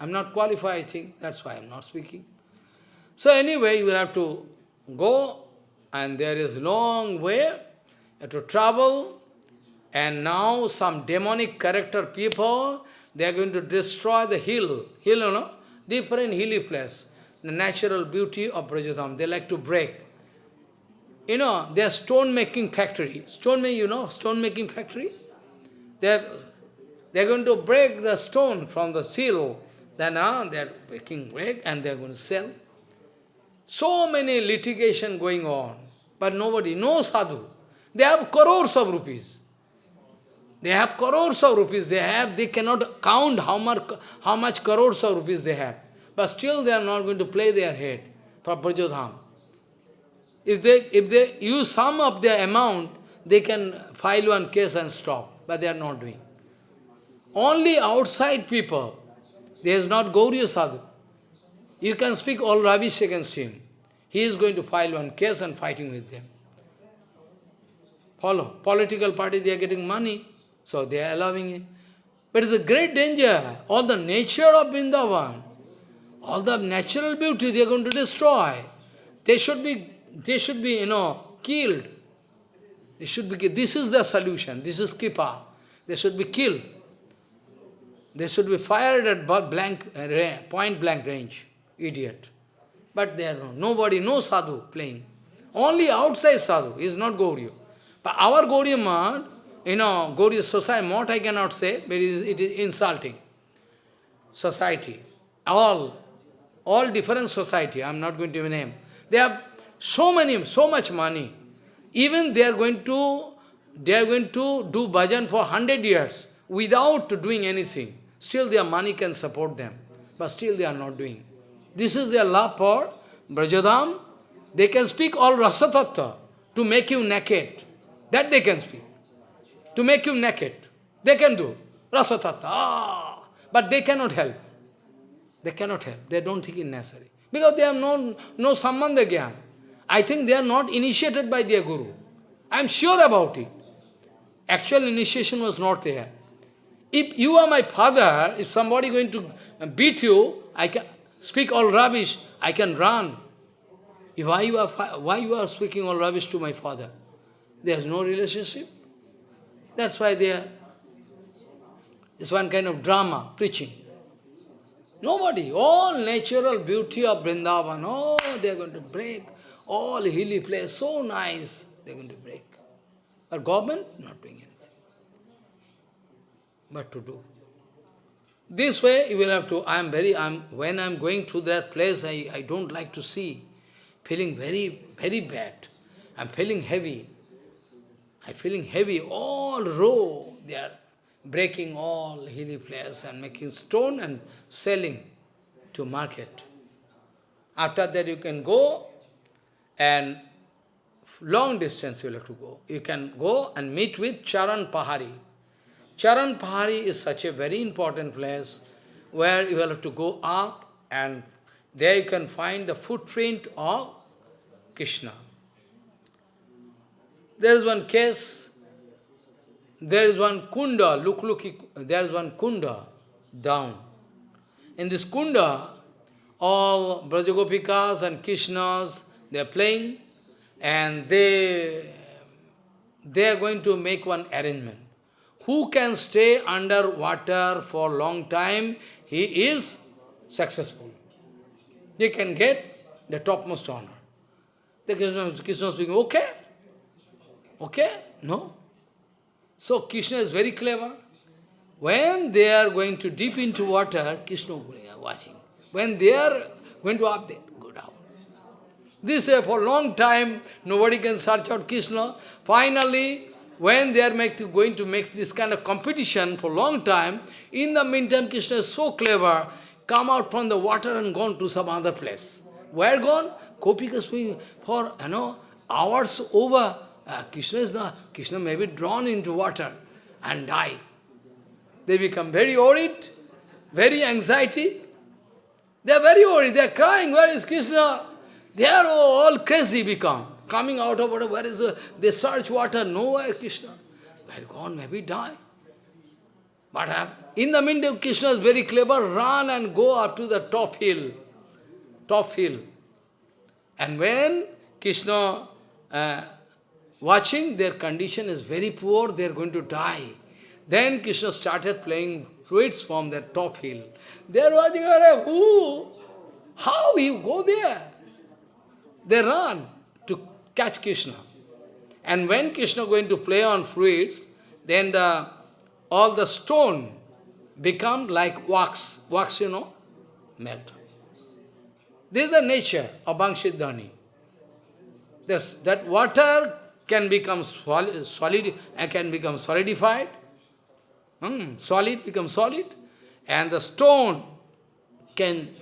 S1: I am not qualified, I think. That's why I am not speaking. So anyway, you will have to go, and there is long way, have to travel, and now some demonic character people, they are going to destroy the hill, hill, you know, different hilly place. the natural beauty of Brajadham. They like to break. You know, they are stone making factory. Stone making, you know, stone making factory? They are, they are going to break the stone from the seal. Then uh, they are making break and they are going to sell. So many litigation going on, but nobody, no sadhu. They have crores of rupees. They have crores of rupees. They have, they cannot count how much, how much crores of rupees they have. But still they are not going to play their head for Brajodham. If they, if they use some of their amount, they can file one case and stop. But they are not doing. Only outside people, there is not Gauriya Sadhu. You can speak all rubbish against him. He is going to file one case and fighting with them. Follow. Political party, they are getting money, so they are allowing it. But it's a great danger. All the nature of Vrindavan, all the natural beauty they are going to destroy. They should be, they should be, you know, killed. They should be. This is the solution. This is Kripa. They should be killed. They should be fired at blank, uh, point blank range. Idiot. But there are no, nobody, no sadhu playing. Only outside sadhu is not Gauriya. But our Gauriya Math, you know, Gauriya society, what I cannot say, but it is, it is insulting. Society. All, all different society, I am not going to name. They have so many, so much money. Even they are going to, they are going to do bhajan for hundred years without doing anything. Still their money can support them. But still they are not doing. This is their love for Brajadam. They can speak all rasatattva to make you naked. That they can speak. To make you naked. They can do. Rasatattva. Ah, but they cannot help. They cannot help. They don't think it necessary. Because they have no, no sambandha gyan. I think they are not initiated by their guru. I am sure about it. Actual initiation was not there. If you are my father, if somebody going to beat you, I can, speak all rubbish, I can run. Why you are, why you are speaking all rubbish to my father? There is no relationship. That's why they are, it's one kind of drama, preaching. Nobody, all natural beauty of Vrindavan, oh, they are going to break. All hilly place, so nice, they are going to break. But government, not doing anything. But to do. This way you will have to, I am very, I'm, when I am going to that place, I, I don't like to see, feeling very, very bad. I'm feeling heavy. I'm feeling heavy, all raw. They are breaking all hilly place and making stone and selling to market. After that you can go and long distance you will have to go. You can go and meet with Charan Pahari. Charan Pahari is such a very important place where you have to go up and there you can find the footprint of Krishna. There is one case, there is one kunda, look, look, there is one kunda down. In this kunda, all Brajagopikas and Krishnas, they are playing and they, they are going to make one arrangement. Who can stay under water for long time, he is successful. He can get the topmost honor. The Krishna, Krishna speaking, okay? Okay? No? So Krishna is very clever. When they are going to deep into water, Krishna is watching. When they are going to up there, go down. This way for a long time, nobody can search out Krishna. Finally, when they are to, going to make this kind of competition for a long time, in the meantime Krishna is so clever, come out from the water and gone to some other place. Where gone? Gopikas for, you know, hours over. Uh, Krishna is not, Krishna may be drawn into water and die. They become very worried, very anxiety. They are very worried, they are crying, where is Krishna? They are all crazy become coming out of water, where is the, they search water, nowhere Krishna. Where gone, maybe die. But in the meantime, Krishna is very clever, run and go up to the top hill, top hill. And when Krishna uh, watching, their condition is very poor, they are going to die. Then Krishna started playing fruits from that top hill. They are watching, who? How you go there? They run catch Krishna. And when Krishna going to play on fruits, then the, all the stone become like wax. Wax, you know, melt. This is the nature of Bangshidhani. This, that water can become solid, solid can become solidified. Hmm, solid become solid. And the stone can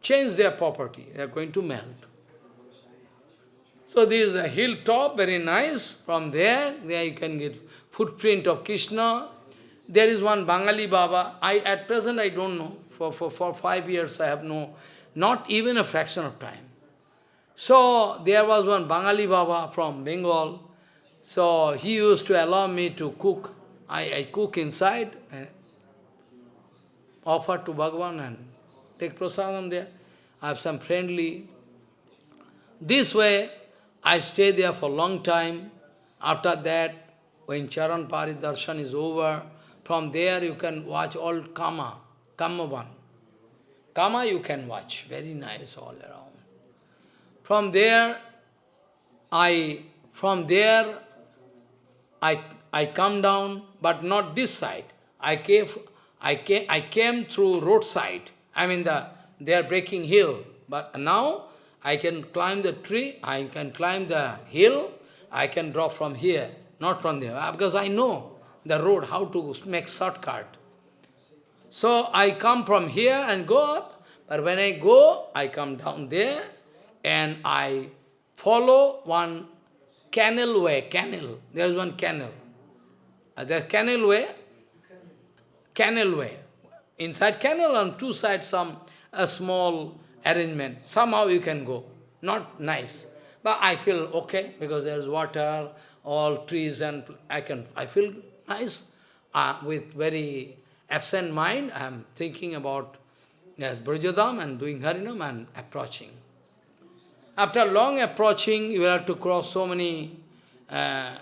S1: change their property. They are going to melt. So this is a hilltop, very nice. From there, there you can get footprint of Krishna. There is one Bangali Baba. I at present I don't know. For, for, for five years I have no, not even a fraction of time. So there was one Bangali Baba from Bengal. So he used to allow me to cook. I, I cook inside, and offer to Bhagavan and take prasadam there. I have some friendly. This way, I stay there for a long time. After that, when Charan Pahari Darshan is over, from there you can watch all Kama, Kamavan. Kama you can watch, very nice all around. From there, I, from there, I, I come down, but not this side. I came, I came, I came through roadside. I mean, the, they are breaking hill. But now, I can climb the tree, I can climb the hill, I can drop from here, not from there, because I know the road, how to make shortcut. So I come from here and go up, but when I go, I come down there and I follow one canal way, canal. There is one canal. Uh, canal way, canal way. Inside canal on two sides some a small arrangement. Somehow you can go. Not nice. But I feel okay because there is water, all trees and I can I feel nice. Uh, with very absent mind, I am thinking about yes, Brajadam and doing Harinam and approaching. After long approaching, you will have to cross so many, uh,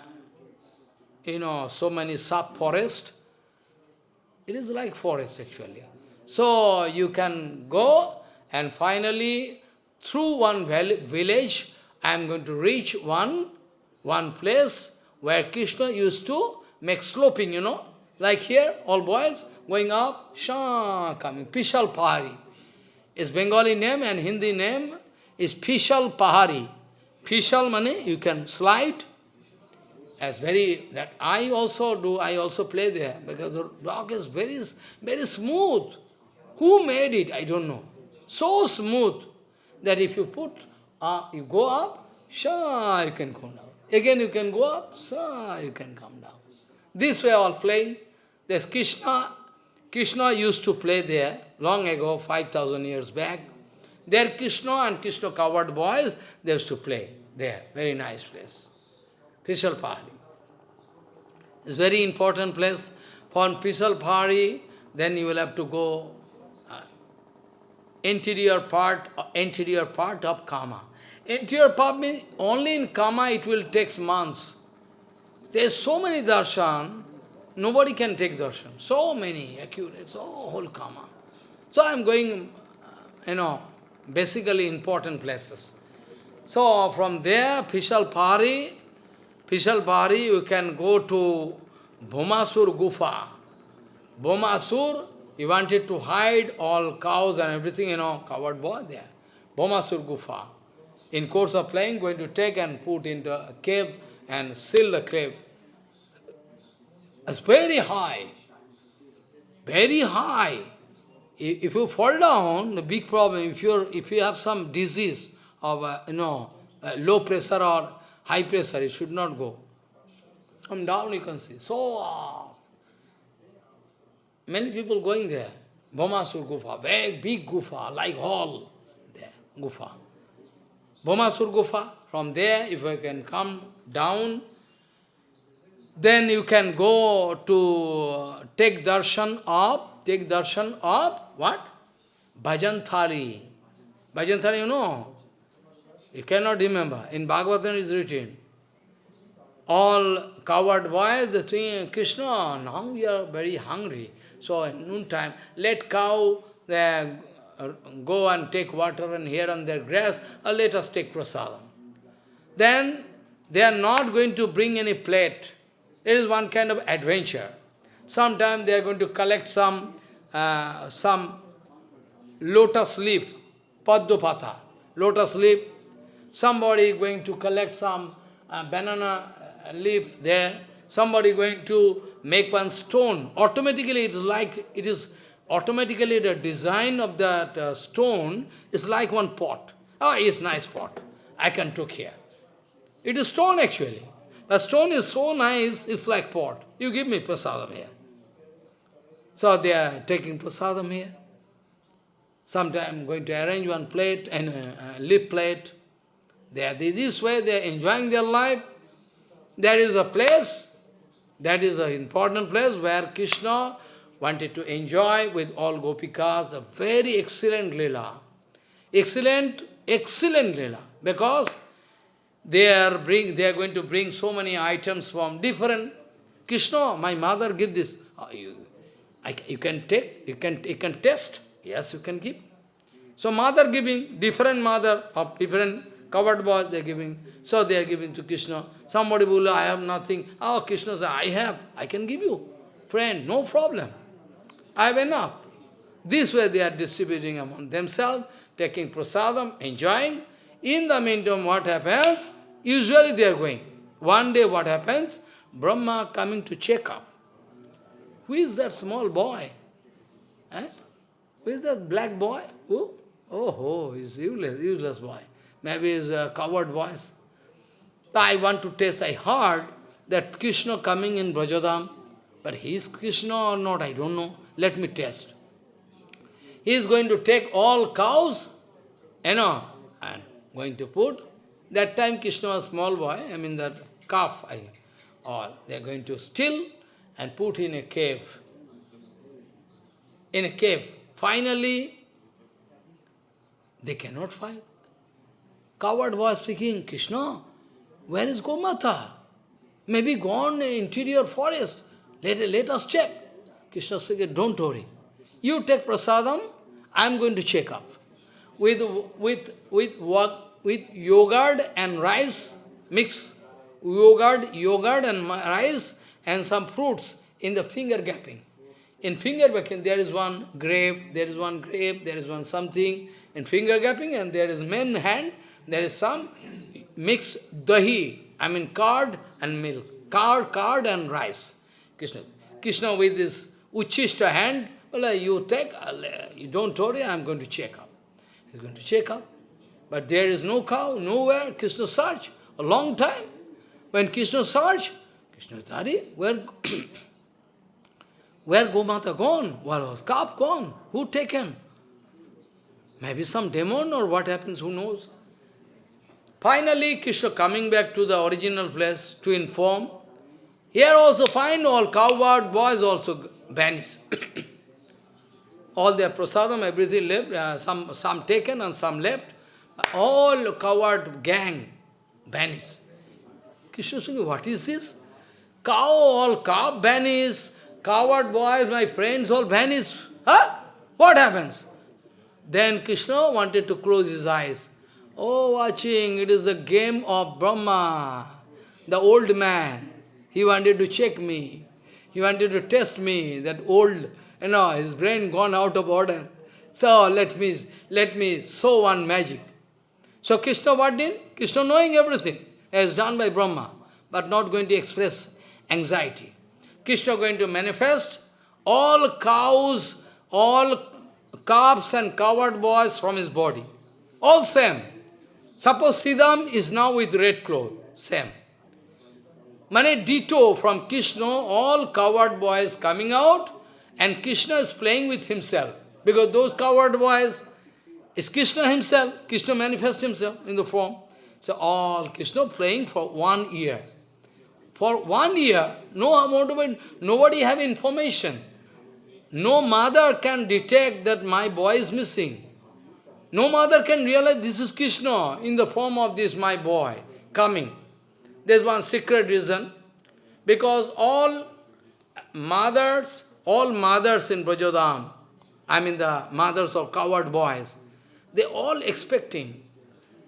S1: you know, so many sub-forest. It is like forest actually. So you can go and finally through one village, I am going to reach one, one place where Krishna used to make sloping, you know. Like here, all boys going up, Shah coming, Pishal Pahari. Is Bengali name and Hindi name is Pishal Pahari. Pishal money, you can slide. As very, that I also do, I also play there, because the rock is very, very smooth. Who made it? I don't know. So smooth that if you put, uh, you go up, sure, you can come down. Again you can go up, sure, you can come down. This way all playing. There's Krishna. Krishna used to play there long ago, 5,000 years back. There Krishna and Krishna covered boys, they used to play there. Very nice place. Pishal Pahari. It's very important place. For Pishal Pahari, then you will have to go interior part, interior part of Kama. Interior part means only in Kama it will take months. There's so many darshan, nobody can take darshan. So many accurate, so whole Kama. So I'm going, you know, basically important places. So from there, Pishal Pari, Pari, you can go to Bhumasur Gufa. Bhumasur, he wanted to hide all cows and everything, you know, covered boy there. Bhumasur Gufa. In course of playing, going to take and put into a cave and seal the cave. It's very high. Very high. If you fall down, the big problem, if, you if you have some disease of, uh, you know, uh, low pressure or high pressure, it should not go. Come down, you can see. So, uh, many people going there. Bhumasur Gufa, big, big Gufa, like hall there, Gufa. Bhumasur Gufa, from there, if you can come down, then you can go to uh, take darshan of, take darshan of what? Bhajanthari. Bhajanthari, you know? You cannot remember. In Bhagavatam is written. All covered boys, the thing, Krishna, now we are very hungry. So at noontime, let cow, uh, go and take water and here and there grass, or let us take prasadam. Then they are not going to bring any plate. It is one kind of adventure. Sometime they are going to collect some, uh, some lotus leaf, paddopata, lotus leaf. Somebody going to collect some uh, banana uh, leaf there. Somebody going to make one stone. Automatically it is like, it is automatically the design of that uh, stone is like one pot. Oh, it's nice pot. I can took here. It is stone actually. The stone is so nice, it's like pot. You give me prasadam here. So they are taking prasadam here. Sometime going to arrange one plate and a, a lip plate. They are this way, they are enjoying their life. There is a place, that is an important place where Krishna wanted to enjoy with all gopikas a very excellent lila. Excellent, excellent lila. Because they are bring they are going to bring so many items from different Krishna, my mother give this. Oh, you, I, you can take, you can you can test. Yes, you can give. So mother giving, different mother of different covered boys they are giving. So they are giving to Krishna. Somebody will, I have nothing. Oh, Krishna says, I have, I can give you. Friend, no problem. I have enough. This way they are distributing among themselves, taking prasadam, enjoying. In the meantime, what happens? Usually they are going. One day what happens? Brahma coming to check up. Who is that small boy? Eh? Who is that black boy? Who? Oh, oh, he's useless, useless boy. Maybe he's a coward voice. I want to test, I heard that Krishna coming in Brajadam, but he is Krishna or not, I don't know. Let me test. He is going to take all cows, you know, and going to put. That time Krishna was small boy, I mean that calf, I, or they are going to steal and put in a cave. In a cave. Finally, they cannot find. Coward was speaking, Krishna, where is Gomata? Maybe gone in interior forest. Let, let us check. Krishna speaking, don't worry. You take prasadam, I am going to check up. With, with, with, with yogurt and rice, mix yogurt, yogurt and rice and some fruits in the finger gapping. In finger gapping, there is one grape, there is one grape, there is one something. In finger gapping, and there is main hand, there is some mixed dahi, I mean curd and milk. Curd, curd and rice. Krishna. Krishna with this uchishta hand, well, you take, uh, you don't worry, I am going to check up. He's going to check up. But there is no cow, nowhere. Krishna search, a long time. When Krishna search, Krishna Tari, where, where Gomata gone? Where was calf gone? Who taken? Maybe some demon or what happens, who knows? Finally, Krishna coming back to the original place to inform. Here also find all coward boys also vanish. all their prasadam, everything left, uh, some, some taken and some left. All coward gang vanish. Krishna saying, what is this? Cow, all cow vanish, coward boys, my friends all vanish. Huh? What happens? Then Krishna wanted to close his eyes. Oh, watching, it is a game of Brahma, the old man. He wanted to check me. He wanted to test me, that old, you know, his brain gone out of order. So let me, let me show one magic. So Krishna what did? Krishna knowing everything, as done by Brahma, but not going to express anxiety. Krishna going to manifest all cows, all calves and coward boys from his body. All same. Suppose Siddham is now with red cloth, same. Mane ditto from Krishna, all coward boys coming out, and Krishna is playing with himself. Because those coward boys is Krishna himself. Krishna manifests himself in the form. So all Krishna playing for one year. For one year, no amount of nobody have information. No mother can detect that my boy is missing. No mother can realize this is Krishna in the form of this my boy coming. There's one secret reason. Because all mothers, all mothers in Brajodham, I mean the mothers of coward boys, they all expecting,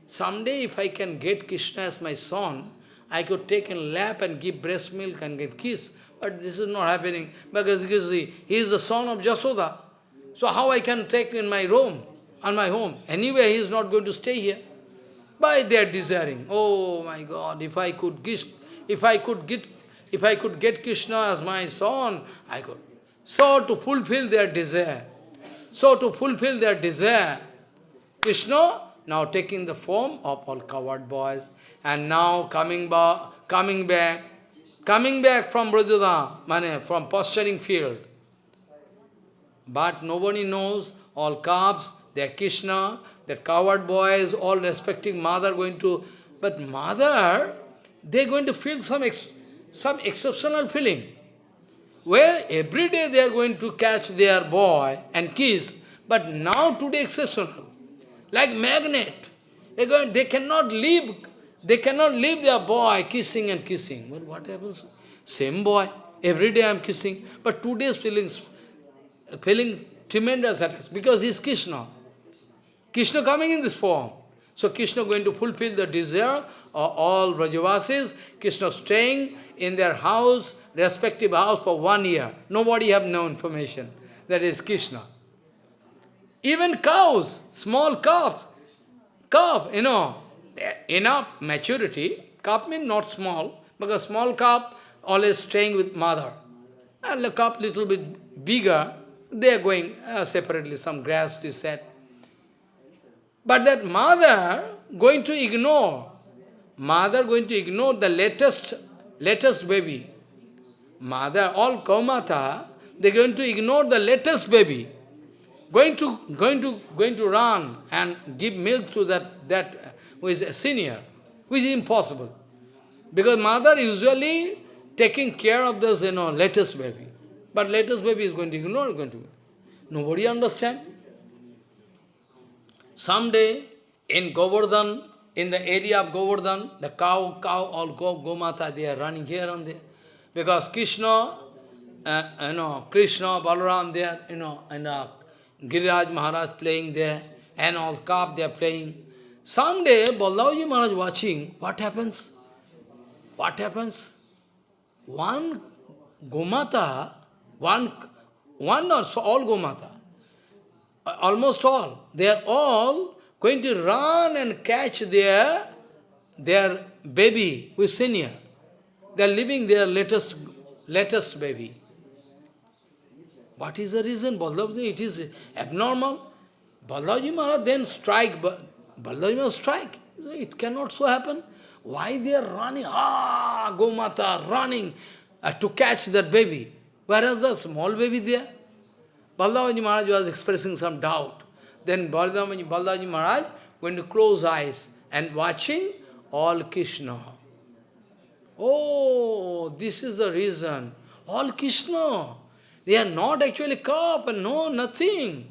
S1: someday if I can get Krishna as my son, I could take in lap and give breast milk and give kiss. But this is not happening because he, he is the son of Jasoda. So how I can take in my room, on my home? Anyway, he is not going to stay here. By their desiring, oh my God, if I could get, if I could get, if I could get Krishna as my son, I could. So to fulfill their desire, so to fulfill their desire, Krishna now taking the form of all coward boys, and now coming, ba coming back, coming back from Brajada, from posturing field. But nobody knows, all calves, they are Krishna, that coward boys, all respecting mother going to, but mother, they're going to feel some, ex, some exceptional feeling. Where every day they are going to catch their boy and kiss, but now today exceptional. Like magnet. They, going, they cannot leave, they cannot leave their boy kissing and kissing. Well, what happens? Same boy, every day I am kissing, but two days feeling, feeling tremendous because he's Krishna. Krishna coming in this form. So Krishna going to fulfill the desire of all Brajavasis. Krishna staying in their house, respective house for one year. Nobody have no information. That is Krishna. Even cows, small calf, calf, you know, enough maturity. Calf means not small, because small calf always staying with mother. And the calf little bit bigger, they are going uh, separately, some grass is set. But that mother going to ignore, mother going to ignore the latest, latest baby. Mother, all Gomata, they're going to ignore the latest baby. Going to, going to, going to run and give milk to that, that who is a senior, which is impossible. Because mother usually taking care of this, you know, latest baby. But latest baby is going to ignore, going to. Nobody understand. Someday, in Govardhan, in the area of Govardhan, the cow, cow, all go, Gomata, they are running here and there. Because Krishna, uh, you know, Krishna, Balaram there, you know, and uh, Giriraj Maharaj playing there, and all calf they are playing. Someday, Baladevaji Maharaj watching, what happens? What happens? One Gomata, one, one or so, all Gomata, almost all, they are all going to run and catch their, their baby who is senior. They are living their latest, latest baby. What is the reason? Baldevji, it is abnormal. Baldevji Maharaj then strike, Baldevji Maharaj strike. It cannot so happen. Why they are running? Ah, Gomata running uh, to catch that baby. Whereas the small baby there? Baladevaji Maharaj was expressing some doubt. Then Baladevaji, Maharaj went to close eyes and watching all Krishna. Oh, this is the reason. All Krishna. They are not actually cup, and no, nothing.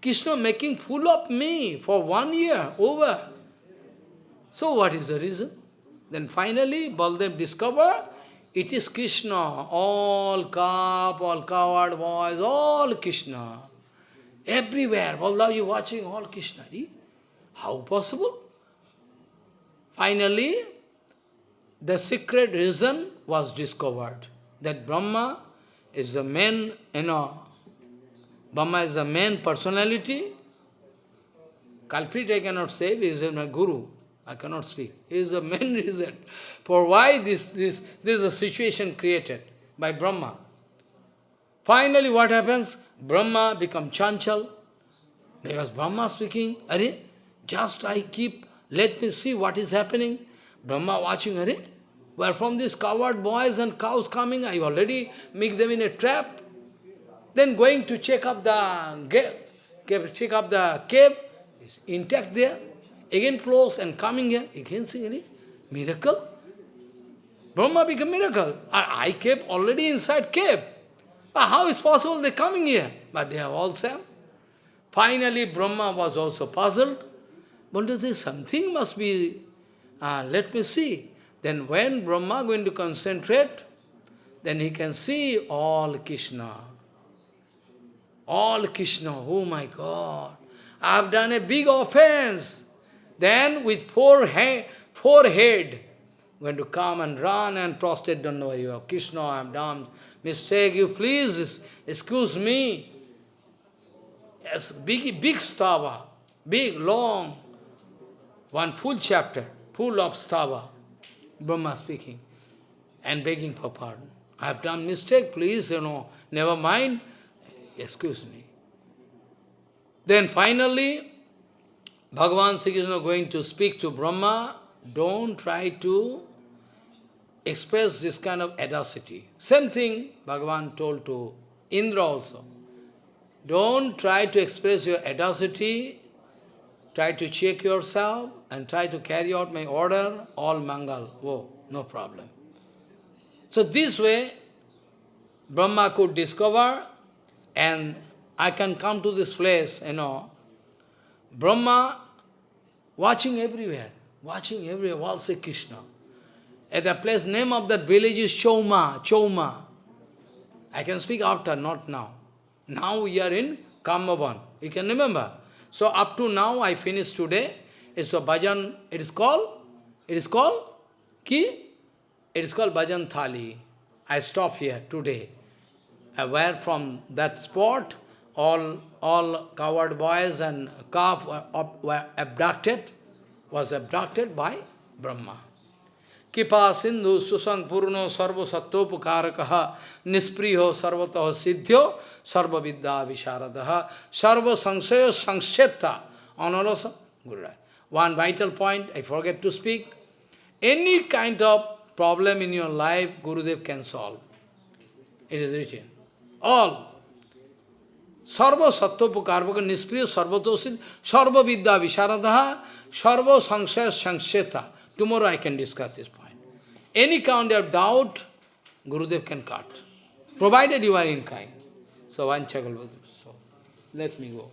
S1: Krishna making fool of me for one year, over. So what is the reason? Then finally, Baldev discovered it is Krishna, all calf, all coward boys, all Krishna. Everywhere, although you watching all Krishna. How possible? Finally, the secret reason was discovered. That Brahma is the main, you know, Brahma is the main personality. Culprit I cannot say, he is my guru. I cannot speak. He is the main reason for why this, this, this is a situation created by Brahma. Finally, what happens? Brahma become chanchal. Because Brahma speaking, Are, just I keep, let me see what is happening. Brahma watching, Are, where from these coward boys and cows coming, I already make them in a trap. Then going to check up the cave, check up the cave, is intact there. Again close and coming here, again seeing miracle. Brahma became miracle. I kept already inside cave. How is possible they coming here? But they are all same. Finally, Brahma was also puzzled. But say something must be, uh, let me see. Then when Brahma going to concentrate, then he can see all Krishna. all Krishna, oh my God, I have done a big offense. Then with four head, forehead, going to come and run and prostrate Dandavat. You are Krishna, I have done mistake. You please excuse me. Yes, big, big stava, big, long, one full chapter, full of stava, Brahma speaking and begging for pardon. I have done mistake, please, you know, never mind, excuse me. Then finally, Bhagavan Sri Krishna going to speak to Brahma, don't try to express this kind of audacity. Same thing Bhagavan told to Indra also. Don't try to express your audacity, try to check yourself and try to carry out my order, all mangal. Oh, no problem. So this way, Brahma could discover and I can come to this place, you know, Brahma watching everywhere, watching everywhere, all say Krishna. At the place, name of that village is Choma, Choma. I can speak after, not now. Now we are in Kamavan. You can remember. So up to now, I finished today. It's a bhajan, it is called, it is called, ki? It is called Bhojan Thali. I stop here today. Where from that spot, all, all coward boys and calf were, were abducted, was abducted by Brahma. Kripa sindhu susang purno sarva sattopakarakaha nispriyo sarvataha siddhyo sarva vidya visharadaha sarva sangsaya sangsheta analasa Guru. One vital point, I forget to speak. Any kind of problem in your life, Gurudev can solve. It is written. All. Sarva sattvapukarvaka nispriya sarvatosid sarva vidya visharadaha sarva sangsaya sangsheta. Tomorrow I can discuss this point. Any kind of doubt, Gurudev can cut. Provided you are in kind. So, one So, let me go.